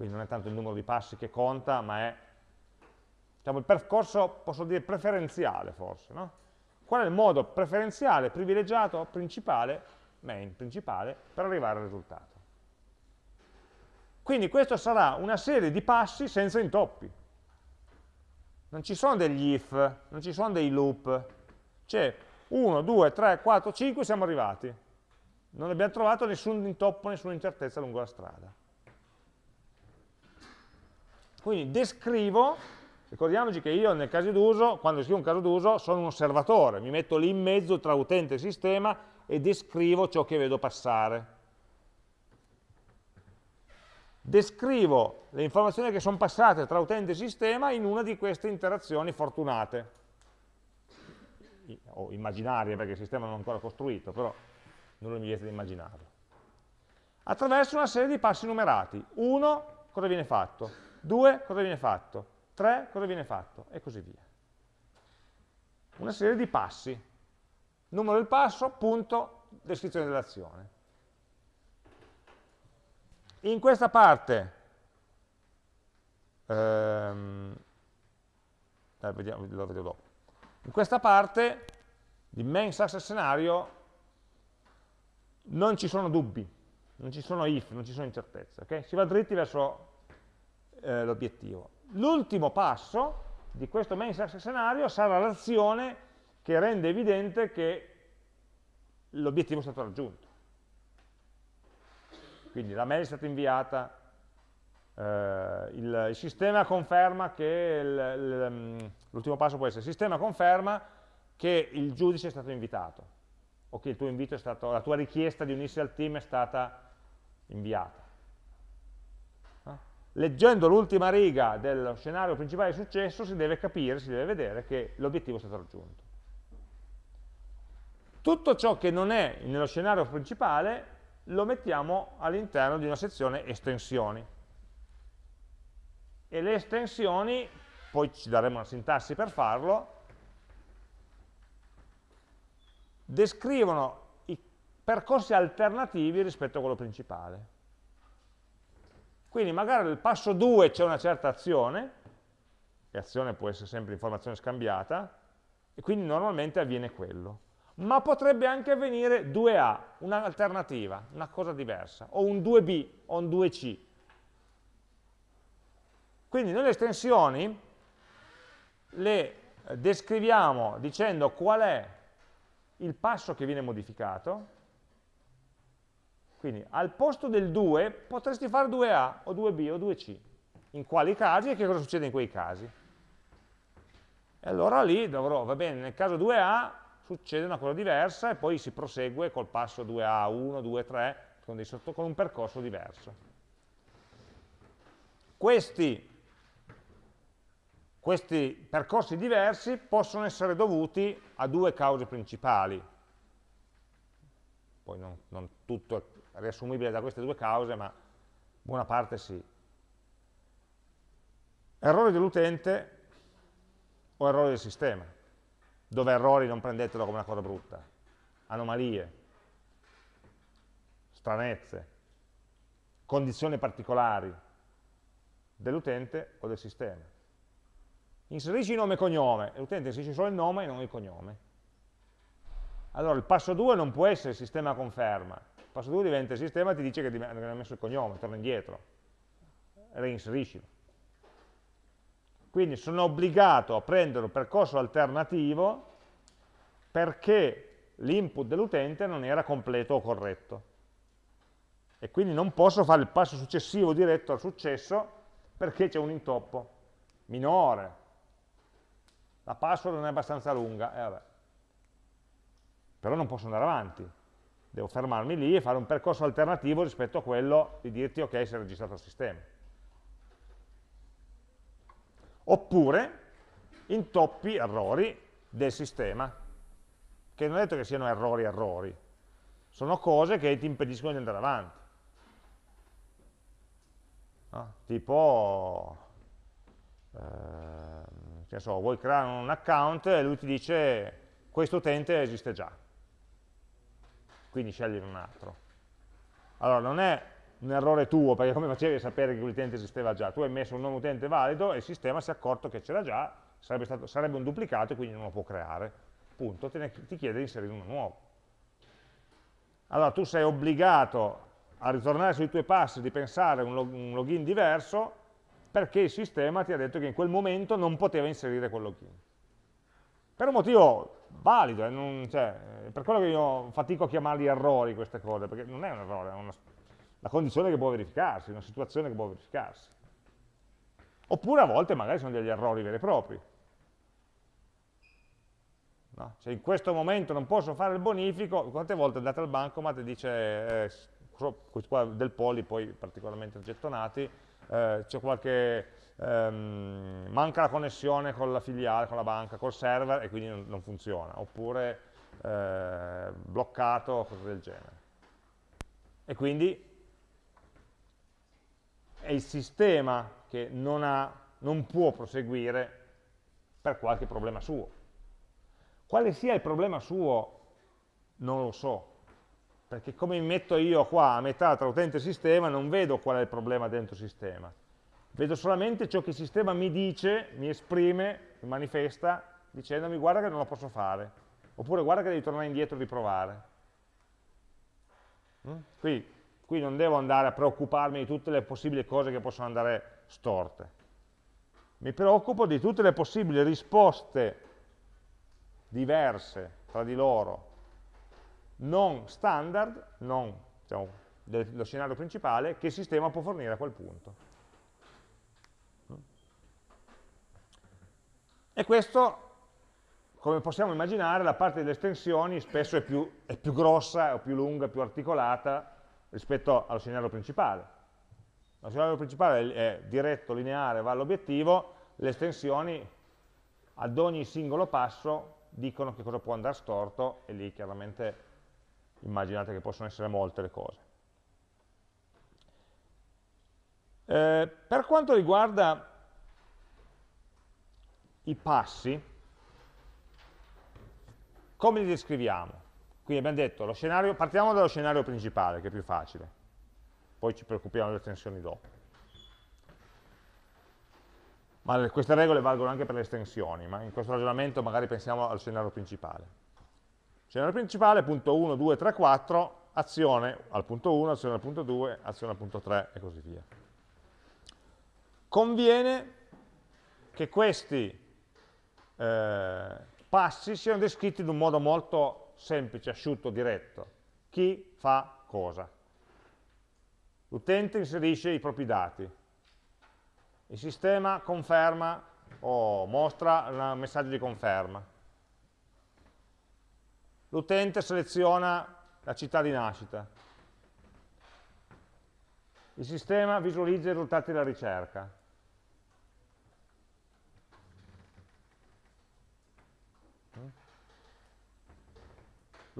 quindi non è tanto il numero di passi che conta, ma è diciamo, il percorso, posso dire, preferenziale forse. No? Qual è il modo preferenziale, privilegiato, principale, main, principale, per arrivare al risultato? Quindi questa sarà una serie di passi senza intoppi. Non ci sono degli if, non ci sono dei loop. C'è 1, 2, 3, 4, 5, siamo arrivati. Non abbiamo trovato nessun intoppo, nessuna incertezza lungo la strada. Quindi descrivo, ricordiamoci che io nel caso d'uso, quando scrivo un caso d'uso, sono un osservatore, mi metto lì in mezzo tra utente e sistema e descrivo ciò che vedo passare. Descrivo le informazioni che sono passate tra utente e sistema in una di queste interazioni fortunate, o immaginarie perché il sistema non è ancora costruito, però non mi viene di immaginarlo. Attraverso una serie di passi numerati. Uno, cosa viene fatto? 2 cosa viene fatto, 3 cosa viene fatto e così via. Una serie di passi, numero del passo, punto, descrizione dell'azione. In questa parte, ehm, eh, vediamo, lo vedo dopo, in questa parte di main success scenario non ci sono dubbi, non ci sono if, non ci sono incertezze, okay? si va dritti verso eh, l'obiettivo. L'ultimo passo di questo main success scenario sarà l'azione che rende evidente che l'obiettivo è stato raggiunto. Quindi la mail è stata inviata, eh, il, il, sistema conferma che, mm, l'ultimo passo può essere, il sistema conferma che il giudice è stato invitato, o che il tuo invito è stato, la tua richiesta di unirsi al team è stata inviata leggendo l'ultima riga dello scenario principale di successo si deve capire, si deve vedere che l'obiettivo è stato raggiunto. Tutto ciò che non è nello scenario principale lo mettiamo all'interno di una sezione estensioni. E le estensioni, poi ci daremo una sintassi per farlo, descrivono i percorsi alternativi rispetto a quello principale. Quindi magari nel passo 2 c'è una certa azione, e azione può essere sempre informazione scambiata, e quindi normalmente avviene quello. Ma potrebbe anche avvenire 2A, un'alternativa, una cosa diversa, o un 2B, o un 2C. Quindi nelle estensioni le descriviamo dicendo qual è il passo che viene modificato, quindi al posto del 2 potresti fare 2A o 2B o 2C. In quali casi e che cosa succede in quei casi? E allora lì dovrò, va bene, nel caso 2A succede una cosa diversa e poi si prosegue col passo 2A, 1, 2, 3, con, con un percorso diverso. Questi, questi percorsi diversi possono essere dovuti a due cause principali. Poi non, non tutto riassumibile da queste due cause, ma buona parte sì. Errori dell'utente o errori del sistema, dove errori non prendetelo come una cosa brutta, anomalie, stranezze, condizioni particolari dell'utente o del sistema. Inserisci nome e cognome, l'utente inserisce solo il nome e non il cognome. Allora il passo 2 non può essere il sistema conferma, passo 2 diventa il sistema ti dice che hai messo il cognome, torna indietro, reinseriscilo. Quindi sono obbligato a prendere un percorso alternativo perché l'input dell'utente non era completo o corretto. E quindi non posso fare il passo successivo diretto al successo perché c'è un intoppo minore. La password non è abbastanza lunga, eh, però non posso andare avanti. Devo fermarmi lì e fare un percorso alternativo rispetto a quello di dirti ok, si è registrato il sistema. Oppure intoppi errori del sistema, che non è detto che siano errori errori, sono cose che ti impediscono di andare avanti. No? Tipo, eh, che so, vuoi creare un account e lui ti dice questo utente esiste già, quindi scegli un altro. Allora, non è un errore tuo, perché come facevi a sapere che quell'utente esisteva già? Tu hai messo un nome utente valido e il sistema si è accorto che c'era già, sarebbe, stato, sarebbe, un duplicato e quindi non lo può creare. Punto, ne, ti chiede di inserire uno nuovo. Allora tu sei obbligato a ritornare sui tuoi passi, di pensare un, log un login diverso, perché il sistema ti ha detto che in quel momento non poteva inserire quel login. Per un motivo valido, eh, non, cioè, per quello che io fatico a chiamarli errori queste cose, perché non è un errore, è una, la condizione che può verificarsi, una situazione che può verificarsi. Oppure a volte magari sono degli errori veri e propri. No? Cioè in questo momento non posso fare il bonifico, quante volte andate al bancomat e dice, eh, qua del poli poi particolarmente gettonati, eh, c'è qualche, ehm, manca la connessione con la filiale, con la banca, col server e quindi non, non funziona, oppure eh, bloccato, cose del genere. E quindi è il sistema che non, ha, non può proseguire per qualche problema suo. Quale sia il problema suo non lo so, perché come mi metto io qua a metà tra utente e sistema non vedo qual è il problema dentro il sistema, vedo solamente ciò che il sistema mi dice, mi esprime, mi manifesta, dicendomi guarda che non lo posso fare, oppure guarda che devi tornare indietro e riprovare. Mm? Qui Qui non devo andare a preoccuparmi di tutte le possibili cose che possono andare storte. Mi preoccupo di tutte le possibili risposte diverse tra di loro, non standard, non diciamo, dello scenario principale, che il sistema può fornire a quel punto. E questo, come possiamo immaginare, la parte delle estensioni spesso è più, è più grossa, o più lunga, più articolata rispetto allo scenario principale. Lo scenario principale è diretto, lineare, va all'obiettivo, le estensioni ad ogni singolo passo dicono che cosa può andare storto e lì chiaramente immaginate che possono essere molte le cose. Eh, per quanto riguarda i passi, come li descriviamo? Quindi abbiamo detto, scenario, partiamo dallo scenario principale, che è più facile, poi ci preoccupiamo delle estensioni dopo. Ma queste regole valgono anche per le estensioni, ma in questo ragionamento magari pensiamo al scenario principale. Scenario principale, punto 1, 2, 3, 4, azione al punto 1, azione al punto 2, azione al punto 3 e così via. Conviene che questi eh, passi siano descritti in un modo molto semplice, asciutto, diretto. Chi fa cosa? L'utente inserisce i propri dati, il sistema conferma o mostra un messaggio di conferma. L'utente seleziona la città di nascita. Il sistema visualizza i risultati della ricerca.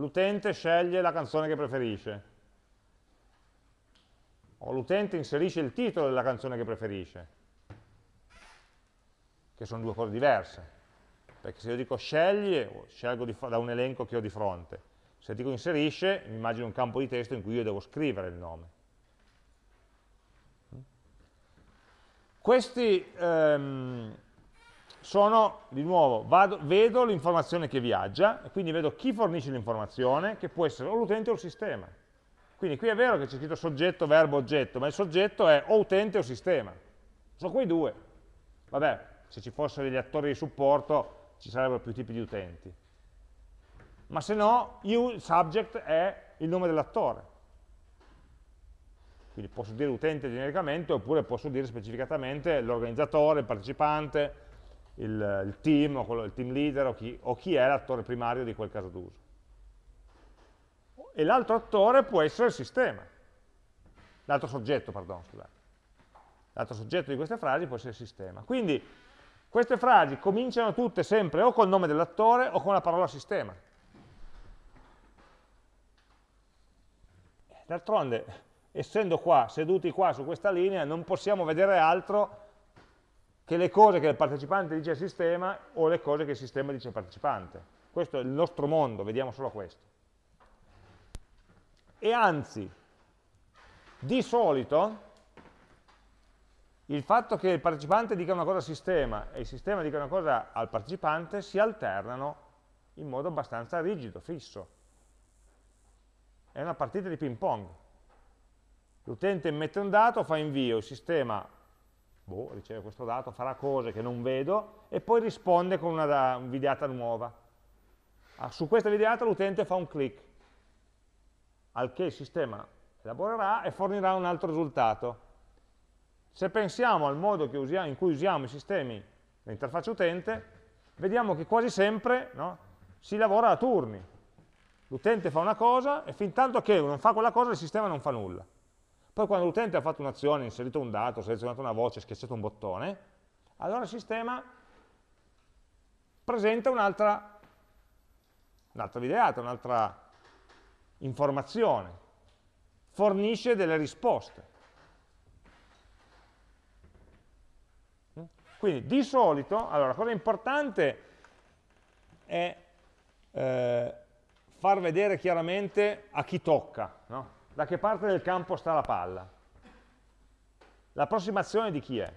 L'utente sceglie la canzone che preferisce, o l'utente inserisce il titolo della canzone che preferisce, che sono due cose diverse, perché se io dico scegli, scelgo da un elenco che ho di fronte, se dico inserisce, mi immagino un campo di testo in cui io devo scrivere il nome. Questi ehm, sono, di nuovo, vado, vedo l'informazione che viaggia, e quindi vedo chi fornisce l'informazione, che può essere o l'utente o il sistema. Quindi qui è vero che c'è scritto soggetto, verbo, oggetto, ma il soggetto è o utente o sistema. Sono quei due. Vabbè, se ci fossero degli attori di supporto ci sarebbero più tipi di utenti. Ma se no, il subject è il nome dell'attore. Quindi posso dire utente genericamente oppure posso dire specificatamente l'organizzatore, il partecipante, il, il team, o quello, il team leader o chi, o chi è l'attore primario di quel caso d'uso. E l'altro attore può essere il sistema, l'altro soggetto, pardon, scusate. L'altro soggetto di queste frasi può essere il sistema. Quindi queste frasi cominciano tutte sempre o col nome dell'attore o con la parola sistema. D'altronde, essendo qua, seduti qua su questa linea, non possiamo vedere altro che le cose che il partecipante dice al sistema o le cose che il sistema dice al partecipante. Questo è il nostro mondo, vediamo solo questo. E anzi, di solito, il fatto che il partecipante dica una cosa al sistema e il sistema dica una cosa al partecipante si alternano in modo abbastanza rigido, fisso. È una partita di ping pong. L'utente immette un dato, fa invio, il sistema boh, riceve questo dato, farà cose che non vedo e poi risponde con una, videata nuova. Ah, su questa videata l'utente fa un click, al che il sistema elaborerà e fornirà un altro risultato. Se pensiamo al modo usiamo, in cui usiamo i sistemi, l'interfaccia utente, vediamo che quasi sempre no, si lavora a turni. L'utente fa una cosa e fin tanto che non fa quella cosa il sistema non fa nulla. Poi quando l'utente ha fatto un'azione, inserito un dato, selezionato una voce, schiacciato un bottone, allora il sistema presenta un'altra un videata, un'altra informazione, fornisce delle risposte. Quindi di solito, allora la cosa importante è eh, far vedere chiaramente a chi tocca, no? Da che parte del campo sta la palla. L'approssimazione di chi è.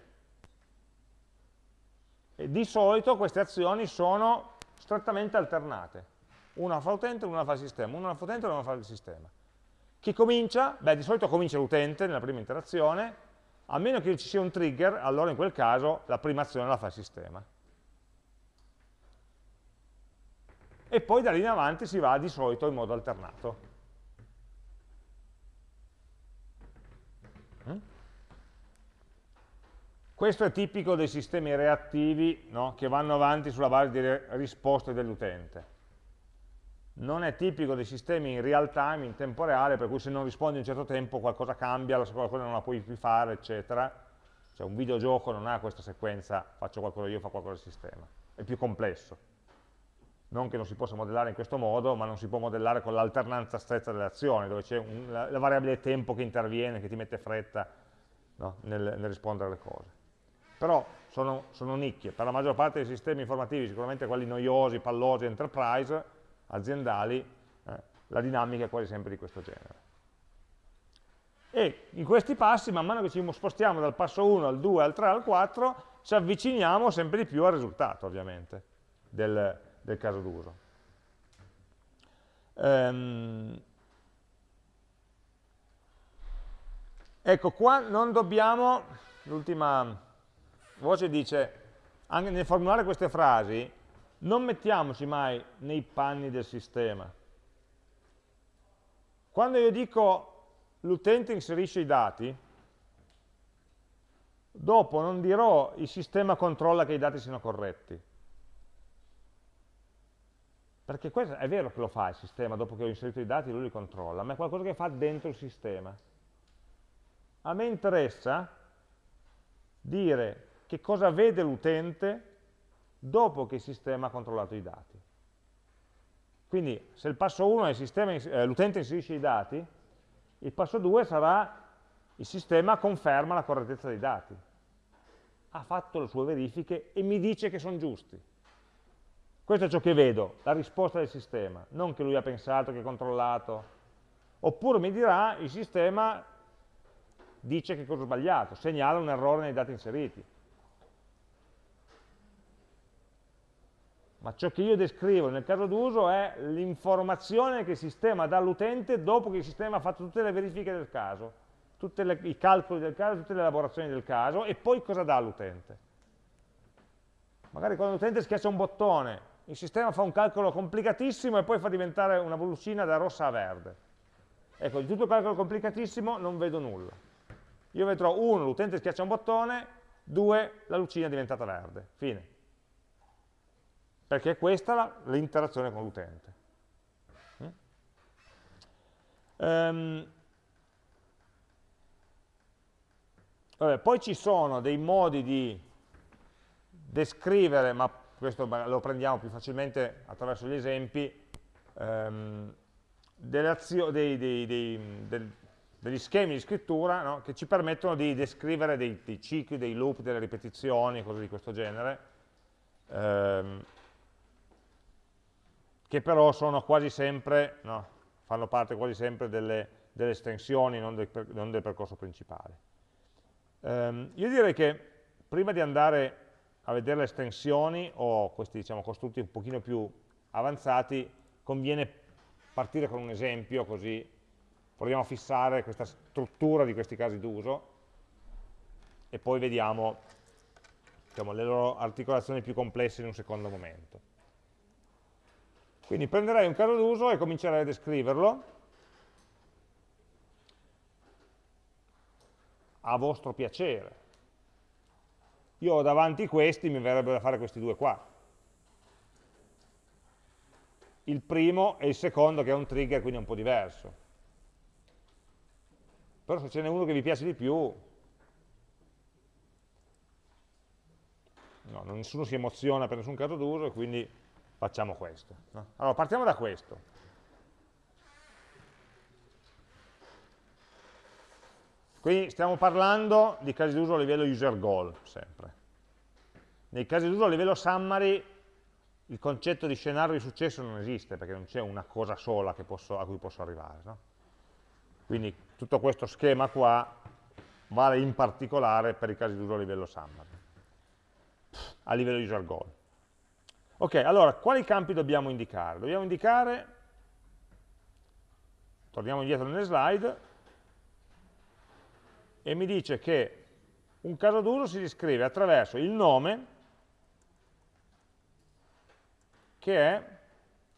E di solito queste azioni sono strettamente alternate. Una fa l'utente e una fa il sistema, una fa l'utente e una fa il sistema. Chi comincia? Beh, di solito comincia l'utente nella prima interazione, a meno che ci sia un trigger, allora in quel caso la prima azione la fa il sistema. E poi da lì in avanti si va di solito in modo alternato. Questo è tipico dei sistemi reattivi no? che vanno avanti sulla base delle risposte dell'utente. Non è tipico dei sistemi in real time, in tempo reale, per cui se non rispondi un certo tempo qualcosa cambia, qualcosa non la puoi più fare, eccetera. Cioè un videogioco non ha questa sequenza, faccio qualcosa io, fa qualcosa il sistema. È più complesso. Non che non si possa modellare in questo modo, ma non si può modellare con l'alternanza stretta delle azioni, dove c'è la, la, variabile tempo che interviene, che ti mette fretta no? nel, nel rispondere alle cose però sono, sono nicchie, per la maggior parte dei sistemi informativi, sicuramente quelli noiosi, pallosi, enterprise, aziendali, eh, la dinamica è quasi sempre di questo genere. E in questi passi, man mano che ci spostiamo dal passo 1 al 2, al 3, al 4, ci avviciniamo sempre di più al risultato, ovviamente, del, del caso d'uso. Ehm, ecco, qua non dobbiamo, l'ultima voce dice, anche nel formulare queste frasi, non mettiamoci mai nei panni del sistema. Quando io dico l'utente inserisce i dati, dopo non dirò il sistema controlla che i dati siano corretti. Perché questo è vero che lo fa il sistema, dopo che ho inserito i dati lui li controlla, ma è qualcosa che fa dentro il sistema. A me interessa dire che cosa vede l'utente dopo che il sistema ha controllato i dati. Quindi se il passo 1 è eh, l'utente inserisce i dati, il passo 2 sarà il sistema conferma la correttezza dei dati. Ha fatto le sue verifiche e mi dice che sono giusti. Questo è ciò che vedo, la risposta del sistema, non che lui ha pensato, che ha controllato. Oppure mi dirà il sistema dice che cosa ho sbagliato, segnala un errore nei dati inseriti. Ma ciò che io descrivo nel caso d'uso è l'informazione che il sistema dà all'utente dopo che il sistema ha fatto tutte le verifiche del caso, tutti i calcoli del caso, tutte le elaborazioni del caso, e poi cosa dà all'utente. Magari quando l'utente schiaccia un bottone, il sistema fa un calcolo complicatissimo e poi fa diventare una bollicina da rossa a verde. Ecco, di tutto il calcolo complicatissimo non vedo nulla. Io vedrò, uno, l'utente schiaccia un bottone, due, la lucina è diventata verde. Fine. Perché è questa l'interazione con l'utente. Um, vabbè, poi ci sono dei modi di descrivere, ma questo lo prendiamo più facilmente attraverso gli esempi, um, dei, dei, dei, degli schemi di scrittura no? che ci permettono di descrivere dei, cicli, dei loop, delle ripetizioni, cose di questo genere, ehm, che però sono quasi sempre, no, fanno parte quasi sempre delle, delle estensioni, non del, non del, percorso principale. Ehm, io direi che prima di andare a vedere le estensioni o questi diciamo, costrutti un pochino più avanzati, conviene partire con un esempio così proviamo a fissare questa struttura di questi casi d'uso e poi vediamo diciamo, le loro articolazioni più complesse in un secondo momento. Quindi prenderei un caso d'uso e comincerei a descriverlo a vostro piacere. Io ho davanti questi, mi verrebbe da fare questi due qua. Il primo e il secondo che è un trigger, quindi è un po' diverso però se ce n'è uno che vi piace di più, no, nessuno si emoziona per nessun caso d'uso quindi facciamo questo. No? Allora, partiamo da questo. Qui stiamo parlando di casi d'uso a livello user goal, sempre. Nei casi d'uso a livello summary il concetto di scenario di successo non esiste, perché non c'è una cosa sola posso, a cui posso arrivare. No? Quindi tutto questo schema qua vale in particolare per i casi d'uso a livello summary, a livello user goal. Ok, allora, quali campi dobbiamo indicare? Dobbiamo indicare, torniamo indietro nelle slide, e mi dice che un caso d'uso si descrive attraverso il nome, che è,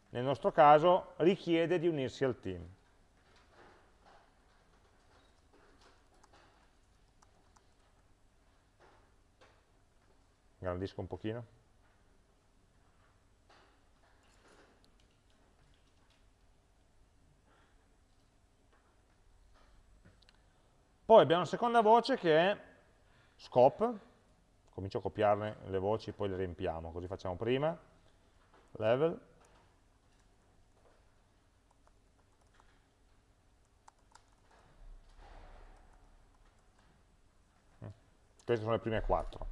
nel nostro caso, richiede di unirsi al team. ingrandisco un pochino. Poi abbiamo una seconda voce che è scope, comincio a copiarne le voci, poi le riempiamo, così facciamo prima, level, queste sono le prime quattro.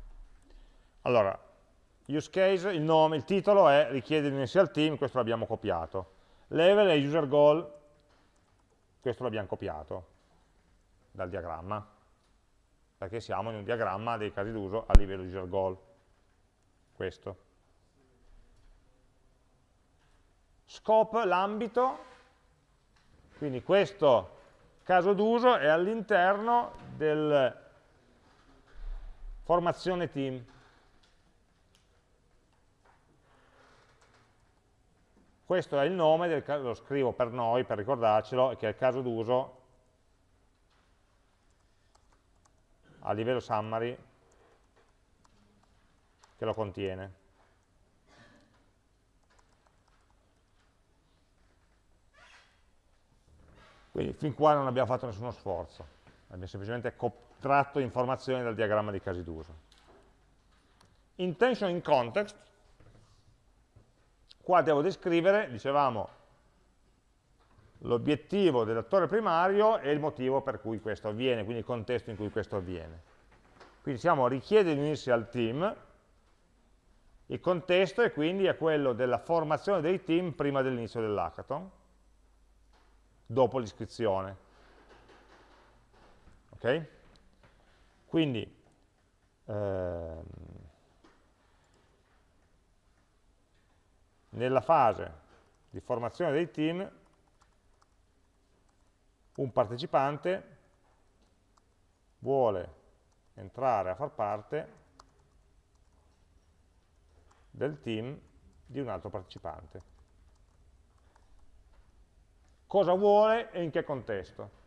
Allora, use case, il nome, il titolo è richiede l'initial team, questo l'abbiamo copiato. Level è user goal, questo l'abbiamo copiato dal diagramma, perché siamo in un diagramma dei casi d'uso a livello user goal. Questo. Scope, l'ambito, quindi questo caso d'uso è all'interno del formazione team. Questo è il nome, del, lo scrivo per noi, per ricordarcelo, che è il caso d'uso a livello summary che lo contiene. Quindi fin qua non abbiamo fatto nessuno sforzo, abbiamo semplicemente tratto informazioni dal diagramma di casi d'uso. Intention in context Qua devo descrivere, dicevamo, l'obiettivo dell'attore primario e il motivo per cui questo avviene, quindi il contesto in cui questo avviene. Quindi diciamo richiede di unirsi al team, il contesto è quindi è quello della formazione dei team prima dell'inizio dell'hackathon, dopo l'iscrizione. Ok? Quindi, ehm, nella fase di formazione dei team un partecipante vuole entrare a far parte del team di un altro partecipante. Cosa vuole e in che contesto.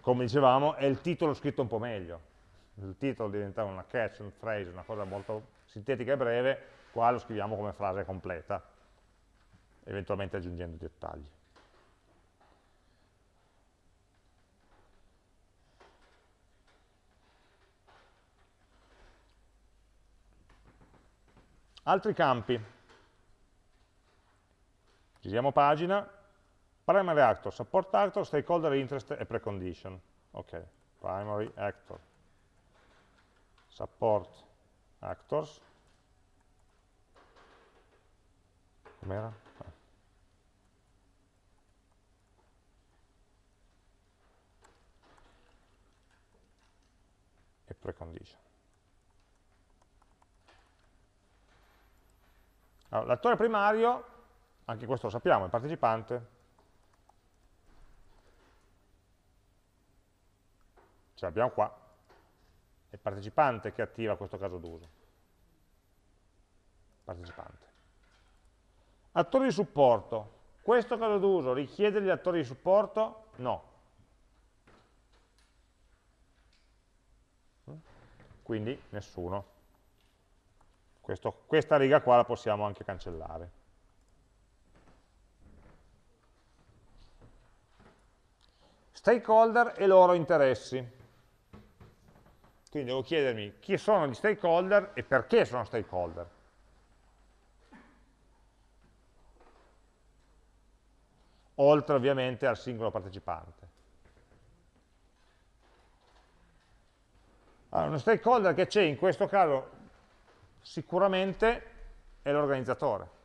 Come dicevamo, è il titolo scritto un po' meglio. Il titolo diventa una catch, un phrase, una cosa molto sintetica e breve, qua lo scriviamo come frase completa, eventualmente aggiungendo dettagli. Altri campi. Giriamo pagina. Primary actor, support actor, stakeholder interest e precondition. Ok, primary actor, support actors. Com'era? Ah. E precondition. Allora, primario, anche questo lo sappiamo, è il partecipante, ce l'abbiamo qua, è il partecipante che attiva questo caso d'uso. Partecipante. Attori di supporto. Questo caso d'uso richiede gli attori di supporto? No. Quindi nessuno. Questo, questa riga qua la possiamo anche cancellare. Stakeholder e loro interessi. Quindi devo chiedermi chi sono gli stakeholder e perché sono stakeholder. Oltre ovviamente al singolo partecipante. Allora, uno stakeholder che c'è in questo caso Sicuramente è l'organizzatore.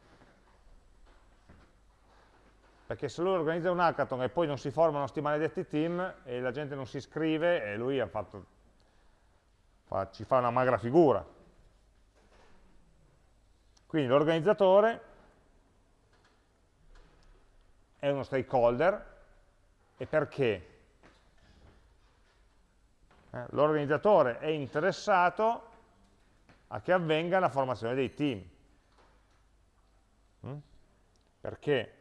Perché se lui organizza un hackathon e poi non si formano questi maledetti team e la gente non si iscrive e lui fatto, fa, ci fa una magra figura. Quindi l'organizzatore è uno stakeholder e perché? Eh, l'organizzatore è interessato a che avvenga la formazione dei team. Mm? Perché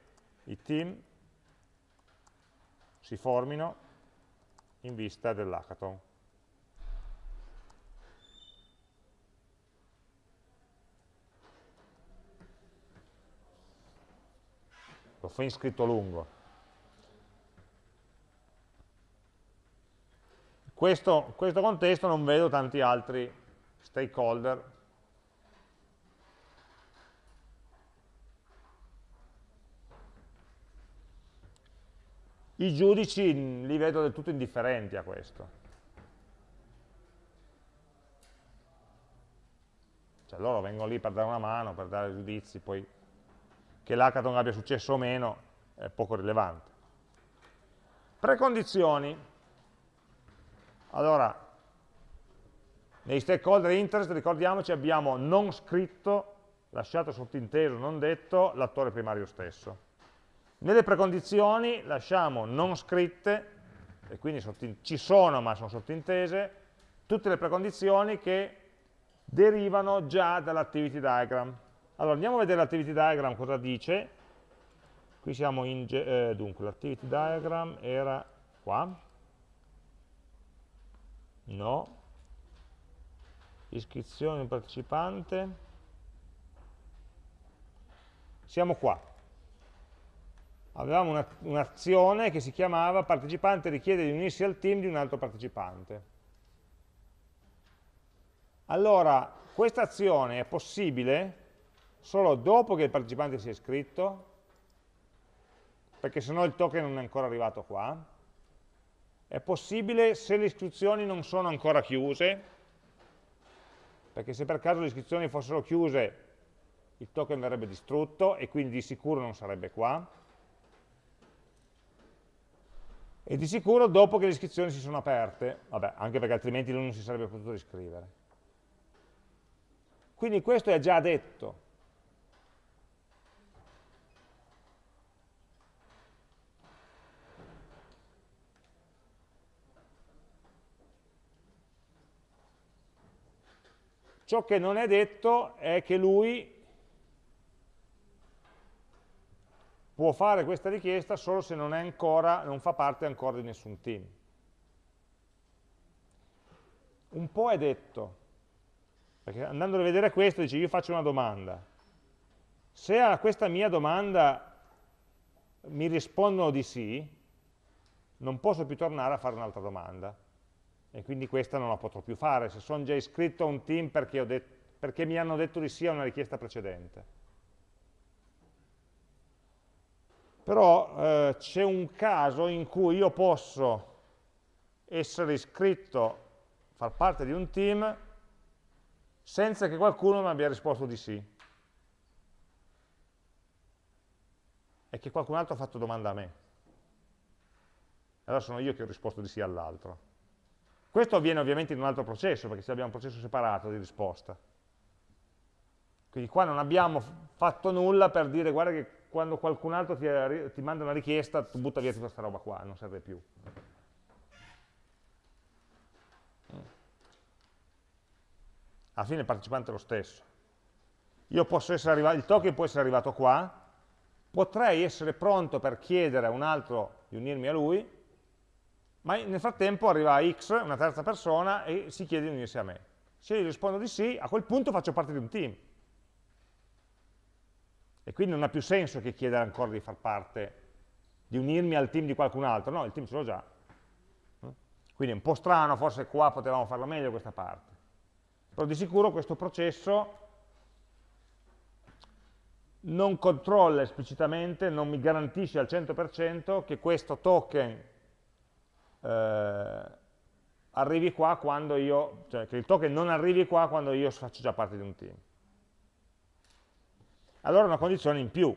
i team si formino in vista dell'hackathon. L'ho fin scritto lungo. Questo, questo contesto non vedo tanti altri stakeholder I giudici li vedo del tutto indifferenti a questo. Cioè loro vengono lì per dare una mano, per dare giudizi, poi che l'hackathon abbia successo o meno è poco rilevante. Precondizioni. Allora, nei stakeholder interest, ricordiamoci, abbiamo non scritto, lasciato sottinteso, non detto, l'attore primario stesso. Nelle precondizioni lasciamo non scritte, e quindi ci sono ma sono sottintese, tutte le precondizioni che derivano già dall'activity diagram. Allora andiamo a vedere l'activity diagram cosa dice. Qui siamo in, eh, dunque l'activity diagram era qua. No, iscrizione partecipante, siamo qua. Avevamo un'azione un che si chiamava partecipante richiede di unirsi al team di un altro partecipante. Allora, questa azione è possibile solo dopo che il partecipante si è iscritto, perché se no il token non è ancora arrivato qua. È possibile se le istruzioni non sono ancora chiuse, perché se per caso le iscrizioni fossero chiuse il token verrebbe distrutto e quindi di sicuro non sarebbe qua e di sicuro dopo che le iscrizioni si sono aperte, vabbè, anche perché altrimenti lui non si sarebbe potuto iscrivere. Quindi questo è già detto. Ciò che non è detto è che lui può fare questa richiesta solo se non, ancora, non fa parte ancora di nessun team. Un po' è detto, perché andando a vedere questo dice io faccio una domanda. Se a questa mia domanda mi rispondono di sì, non posso più tornare a fare un'altra domanda. E quindi questa non la potrò più fare, se sono già iscritto a un team perché, perché mi hanno detto di sì a una richiesta precedente. però eh, c'è un caso in cui io posso essere iscritto, far parte di un team, senza che qualcuno mi abbia risposto di sì. E che qualcun altro ha fatto domanda a me. Allora sono io che ho risposto di sì all'altro. Questo avviene ovviamente in un altro processo, perché abbiamo un processo separato di risposta. Quindi qua non abbiamo fatto nulla per dire guarda che quando qualcun altro ti, ti manda una richiesta, tu butta via tutta questa roba qua, non serve più. Alla fine il partecipante è lo stesso. Arrivato, il token può essere arrivato qua, potrei essere pronto per chiedere a un altro di unirmi a lui, ma nel frattempo arriva X, una terza persona, e si chiede di unirsi a me. Se io rispondo di sì, a quel punto faccio parte di un team. E quindi non ha più senso che chiedere ancora di far parte, di unirmi al team di qualcun altro, no, il team ce l'ho già. Quindi è un po' strano, forse qua potevamo farlo meglio questa parte. Però di sicuro questo processo non controlla esplicitamente, non mi garantisce al 100% che questo token eh, arrivi qua quando io, cioè che il token non arrivi qua quando io faccio già parte di un team allora è una condizione in più.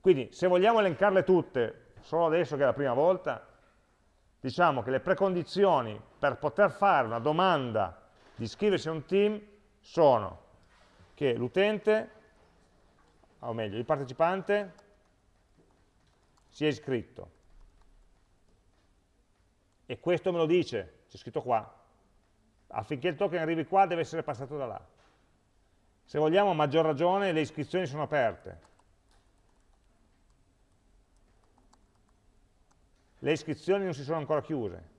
Quindi se vogliamo elencarle tutte, solo adesso che è la prima volta, diciamo che le precondizioni per poter fare una domanda di iscriversi a un team sono che l'utente, o meglio, il partecipante, sia iscritto. E questo me lo dice, c'è scritto qua. Affinché il token arrivi qua deve essere passato da là. Se vogliamo a maggior ragione le iscrizioni sono aperte. Le iscrizioni non si sono ancora chiuse.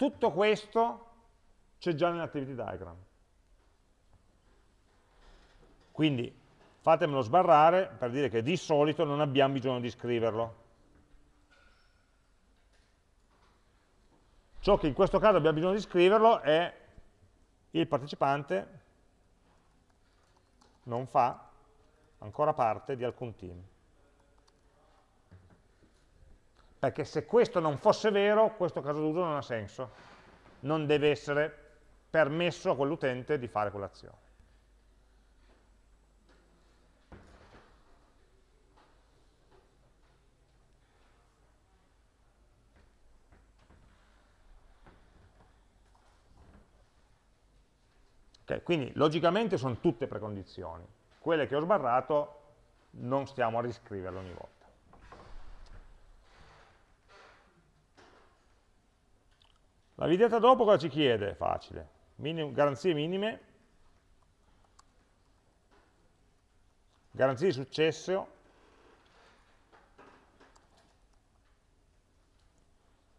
Tutto questo c'è già nell'activity diagram. Quindi fatemelo sbarrare per dire che di solito non abbiamo bisogno di scriverlo. Ciò che in questo caso abbiamo bisogno di scriverlo è il partecipante non fa ancora parte di alcun team. Perché se questo non fosse vero, questo caso d'uso non ha senso. Non deve essere permesso a quell'utente di fare quell'azione. Okay, quindi logicamente sono tutte precondizioni. Quelle che ho sbarrato non stiamo a riscriverle ogni volta. La videata dopo cosa ci chiede? Facile. Minim, garanzie minime, garanzie di successo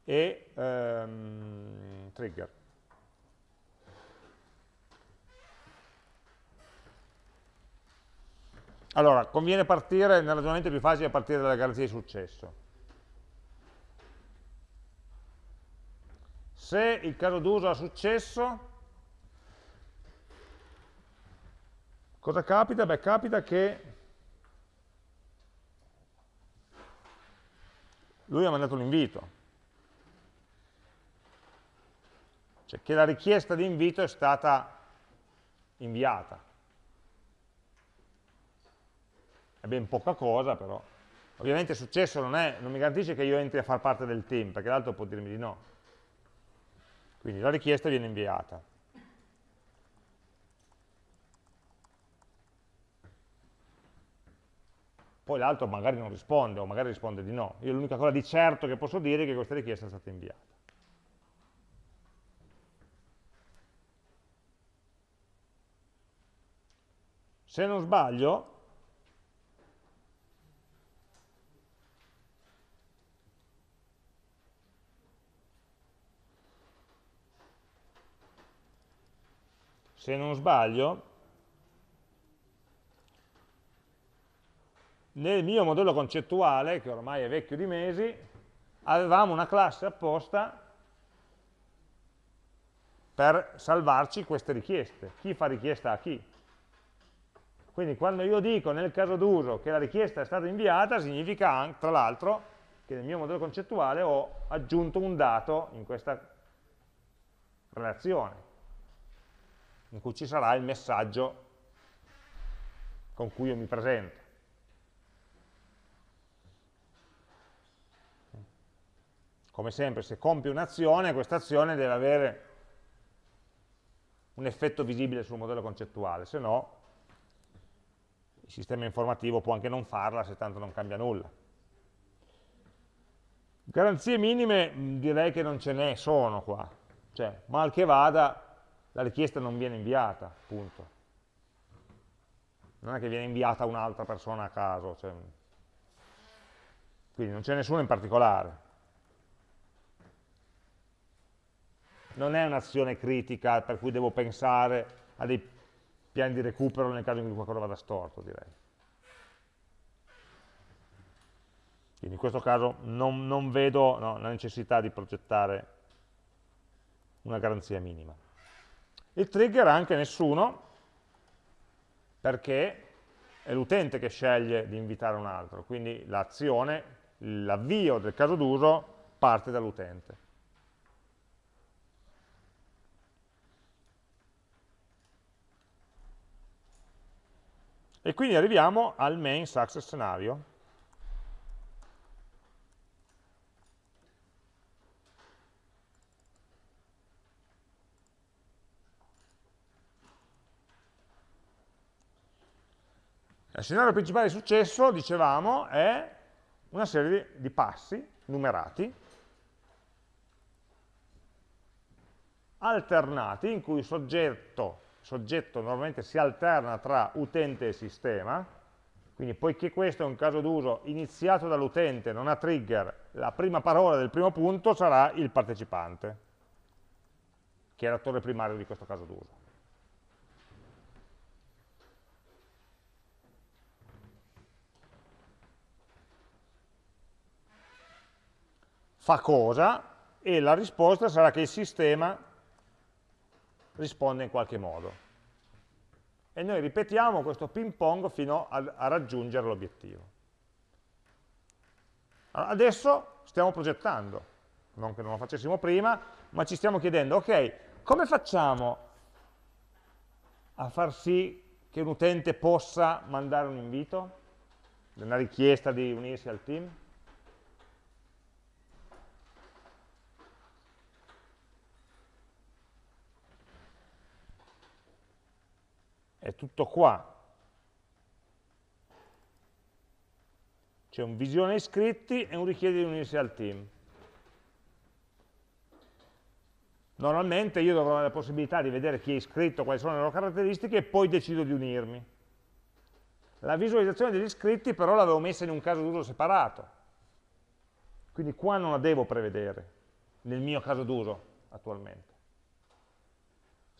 e ehm, trigger. Allora, conviene partire, nel ragionamento più facile partire dalla garanzia di successo. Se il caso d'uso ha successo, cosa capita? Beh, capita che lui ha mandato l'invito. Cioè che la richiesta di invito è stata inviata è ben poca cosa però. Ovviamente successo non, è, non mi garantisce che io entri a far parte del team, perché l'altro può dirmi di no. Quindi la richiesta viene inviata. Poi l'altro magari non risponde o magari risponde di no. Io l'unica cosa di certo che posso dire è che questa richiesta è stata inviata. Se non sbaglio, se non sbaglio, nel mio modello concettuale, che ormai è vecchio di mesi, avevamo una classe apposta per salvarci queste richieste. Chi fa richiesta a chi? Quindi quando io dico nel caso d'uso che la richiesta è stata inviata, significa tra l'altro che nel mio modello concettuale ho aggiunto un dato in questa relazione in cui ci sarà il messaggio con cui io mi presento. Come sempre, se compio un'azione, questa azione deve avere un effetto visibile sul modello concettuale, se no il sistema informativo può anche non farla se tanto non cambia nulla. Garanzie minime direi che non ce ne sono qua, cioè mal che vada la richiesta non viene inviata, punto. Non è che viene inviata un'altra persona a caso, cioè, quindi non c'è nessuno in particolare. Non è un'azione critica per cui devo pensare a dei piani di recupero nel caso in cui qualcosa vada storto, direi. Quindi in questo caso non, non vedo no, la necessità di progettare una garanzia minima. Il trigger anche nessuno, perché è l'utente che sceglie di invitare un altro, quindi l'azione, l'avvio del caso d'uso parte dall'utente. E quindi arriviamo al main success scenario, Il scenario principale di successo, dicevamo, è una serie di passi numerati, alternati, in cui il soggetto, soggetto normalmente si alterna tra utente e sistema, quindi poiché questo è un caso d'uso iniziato dall'utente, non ha trigger, la prima parola del primo punto sarà il partecipante, che è l'attore primario di questo caso d'uso. Fa cosa e la risposta sarà che il sistema risponde in qualche modo. E noi ripetiamo questo ping pong fino a, a raggiungere l'obiettivo. Adesso stiamo progettando, non che non lo facessimo prima, ma ci stiamo chiedendo, ok, come facciamo a far sì che un utente possa mandare un invito, una richiesta di unirsi al team? È tutto qua. C'è un visione iscritti e un richiede di unirsi al team. Normalmente io dovrò avere la possibilità di vedere chi è iscritto, quali sono le loro caratteristiche e poi decido di unirmi. La visualizzazione degli iscritti però l'avevo messa in un caso d'uso separato. Quindi qua non la devo prevedere, nel mio caso d'uso attualmente.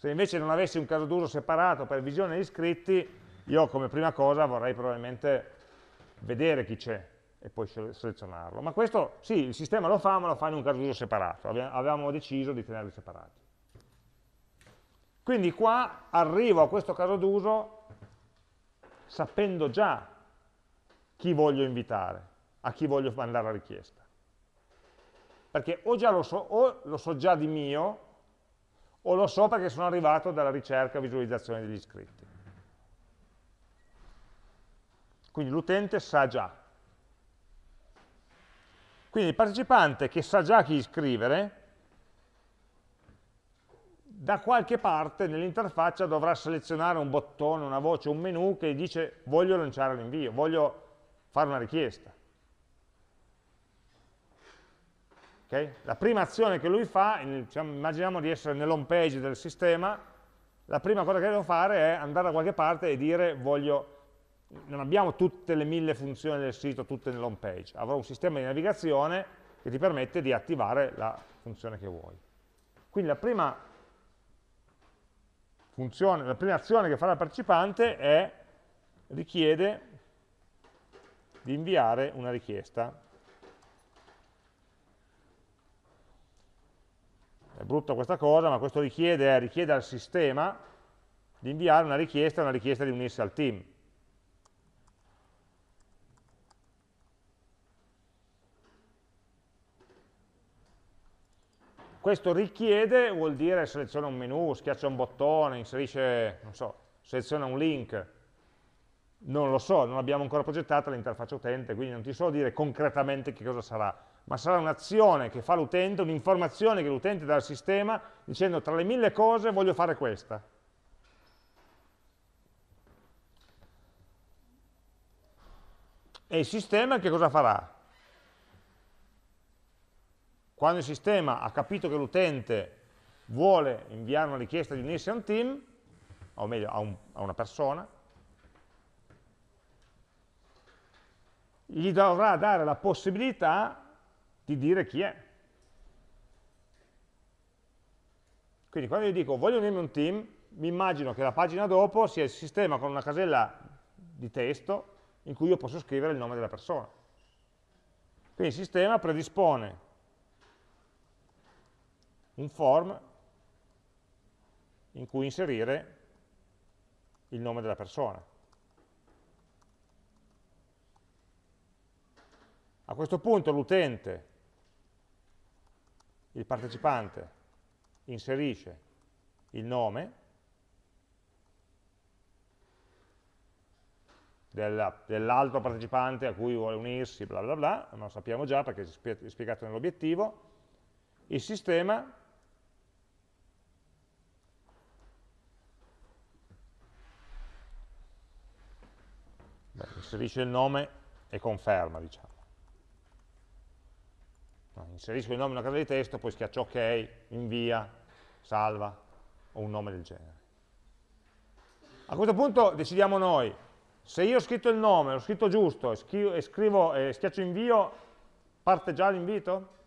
Se invece non avessi un caso d'uso separato per visione degli iscritti, io come prima cosa vorrei probabilmente vedere chi c'è e poi selezionarlo. Ma questo, sì, il sistema lo fa, ma lo fa in un caso d'uso separato. Avevamo deciso di tenerli separati. Quindi qua arrivo a questo caso d'uso sapendo già chi voglio invitare, a chi voglio mandare la richiesta. Perché o lo so, o lo so già di mio, o lo so perché sono arrivato dalla ricerca visualizzazione degli iscritti. Quindi l'utente sa già. Quindi il partecipante che sa già chi iscrivere, da qualche parte nell'interfaccia dovrà selezionare un bottone, una voce, un menu che dice voglio lanciare l'invio, voglio fare una richiesta. Okay? La prima azione che lui fa, diciamo, immaginiamo di essere nell'home page del sistema, la prima cosa che devo fare è andare da qualche parte e dire voglio, non abbiamo tutte le mille funzioni del sito, tutte nell'home page, avrò un sistema di navigazione che ti permette di attivare la funzione che vuoi. Quindi la prima funzione, la prima azione che farà il partecipante è richiede di inviare una richiesta è brutta questa cosa, ma questo richiede, richiede al sistema di inviare una richiesta, una richiesta di unirsi al team. Questo richiede vuol dire seleziona un menu, schiaccia un bottone, inserisce, non so, seleziona un link. Non lo so, non abbiamo ancora progettato l'interfaccia utente, quindi non ti so dire concretamente che cosa sarà ma sarà un'azione che fa l'utente, un'informazione che l'utente dà al sistema dicendo tra le mille cose voglio fare questa. E il sistema che cosa farà? Quando il sistema ha capito che l'utente vuole inviare una richiesta di unirsi a un team, o meglio a, un, a una persona, gli dovrà dare la possibilità di dire chi è. Quindi quando io dico voglio unirmi un team, mi immagino che la pagina dopo sia il sistema con una casella di testo in cui io posso scrivere il nome della persona. Quindi il sistema predispone un form in cui inserire il nome della persona. A questo punto l'utente il partecipante inserisce il nome dell'altro partecipante a cui vuole unirsi, bla bla bla, non lo sappiamo già perché è spiegato nell'obiettivo, il sistema beh, inserisce il nome e conferma, diciamo inserisco il nome in una casa di testo, poi schiaccio ok, invia, salva, o un nome del genere. A questo punto decidiamo noi, se io ho scritto il nome, l'ho scritto giusto, e, scrivo, e schiaccio invio, parte già l'invito?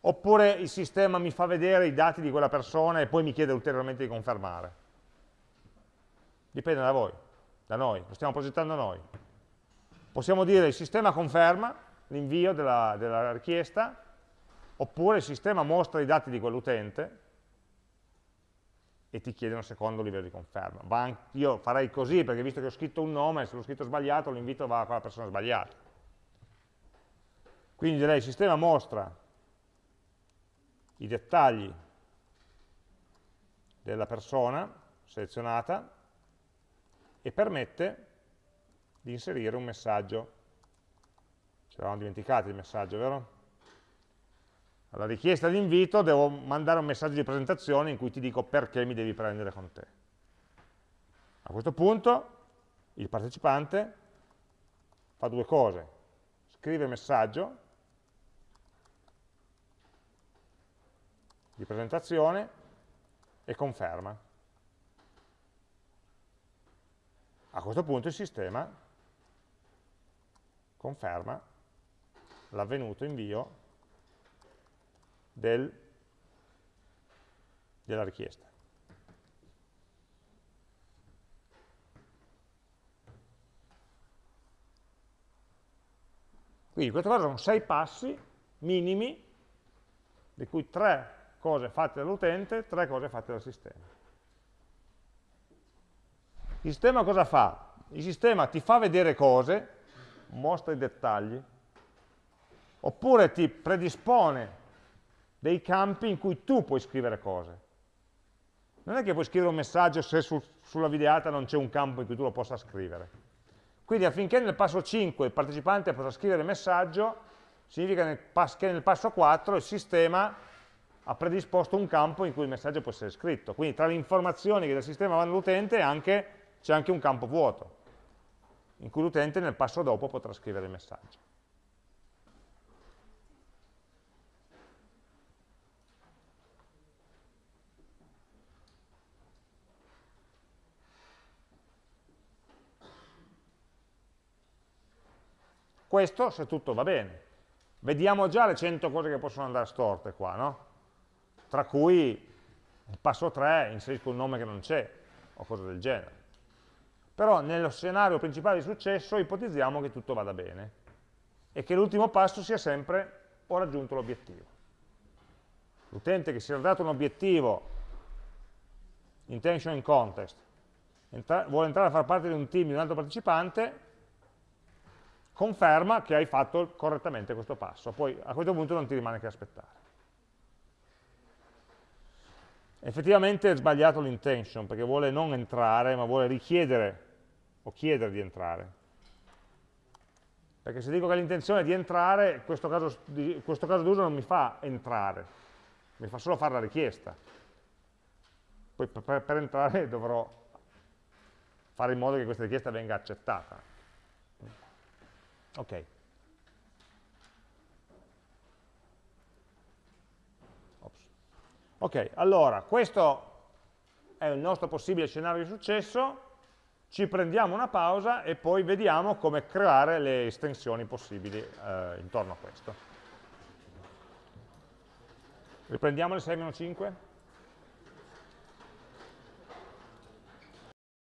Oppure il sistema mi fa vedere i dati di quella persona e poi mi chiede ulteriormente di confermare? Dipende da voi, da noi, lo stiamo progettando noi. Possiamo dire il sistema conferma, l'invio della, della richiesta, oppure il sistema mostra i dati di quell'utente e ti chiede un secondo livello di conferma. io farei così perché visto che ho scritto un nome, se l'ho scritto sbagliato, l'invito va a quella persona sbagliata. Quindi direi il sistema mostra i dettagli della persona selezionata e permette di inserire un messaggio ci eravamo dimenticati il messaggio, vero? Alla richiesta di invito devo mandare un messaggio di presentazione in cui ti dico perché mi devi prendere con te. A questo punto il partecipante fa due cose. Scrive messaggio di presentazione e conferma. A questo punto il sistema conferma l'avvenuto invio del, della richiesta. Quindi queste cose sono sei passi minimi, di cui tre cose fatte dall'utente, tre cose fatte dal sistema. Il sistema cosa fa? Il sistema ti fa vedere cose, mostra i dettagli, oppure ti predispone dei campi in cui tu puoi scrivere cose. Non è che puoi scrivere un messaggio se su, sulla videata non c'è un campo in cui tu lo possa scrivere. Quindi affinché nel passo 5 il partecipante possa scrivere messaggio, significa che nel passo 4 il sistema ha predisposto un campo in cui il messaggio può essere scritto. Quindi tra le informazioni che dal sistema vanno all'utente c'è anche un campo vuoto. in cui l'utente nel passo dopo potrà scrivere il messaggio. Questo se tutto va bene. Vediamo già le 100 cose che possono andare storte qua, no? Tra cui il passo 3 inserisco un nome che non c'è, o cose del genere. Però nello scenario principale di successo ipotizziamo che tutto vada bene e che l'ultimo passo sia sempre ho raggiunto l'obiettivo. L'utente che si era dato un obiettivo intention in contest entra vuole entrare a far parte di un team di un altro partecipante conferma che hai fatto correttamente questo passo, poi a questo punto non ti rimane che aspettare. Effettivamente è sbagliato l'intention, perché vuole non entrare, ma vuole richiedere o chiedere di entrare. Perché se dico che l'intenzione è di entrare, questo caso, questo caso d'uso non mi fa entrare, mi fa solo fare la richiesta. Poi per, per entrare dovrò fare in modo che questa richiesta venga accettata. Ok. Ops. Ok, allora, questo è il nostro possibile scenario di successo, ci prendiamo una pausa e poi vediamo come creare le estensioni possibili eh, intorno a questo. Riprendiamo le 6-5?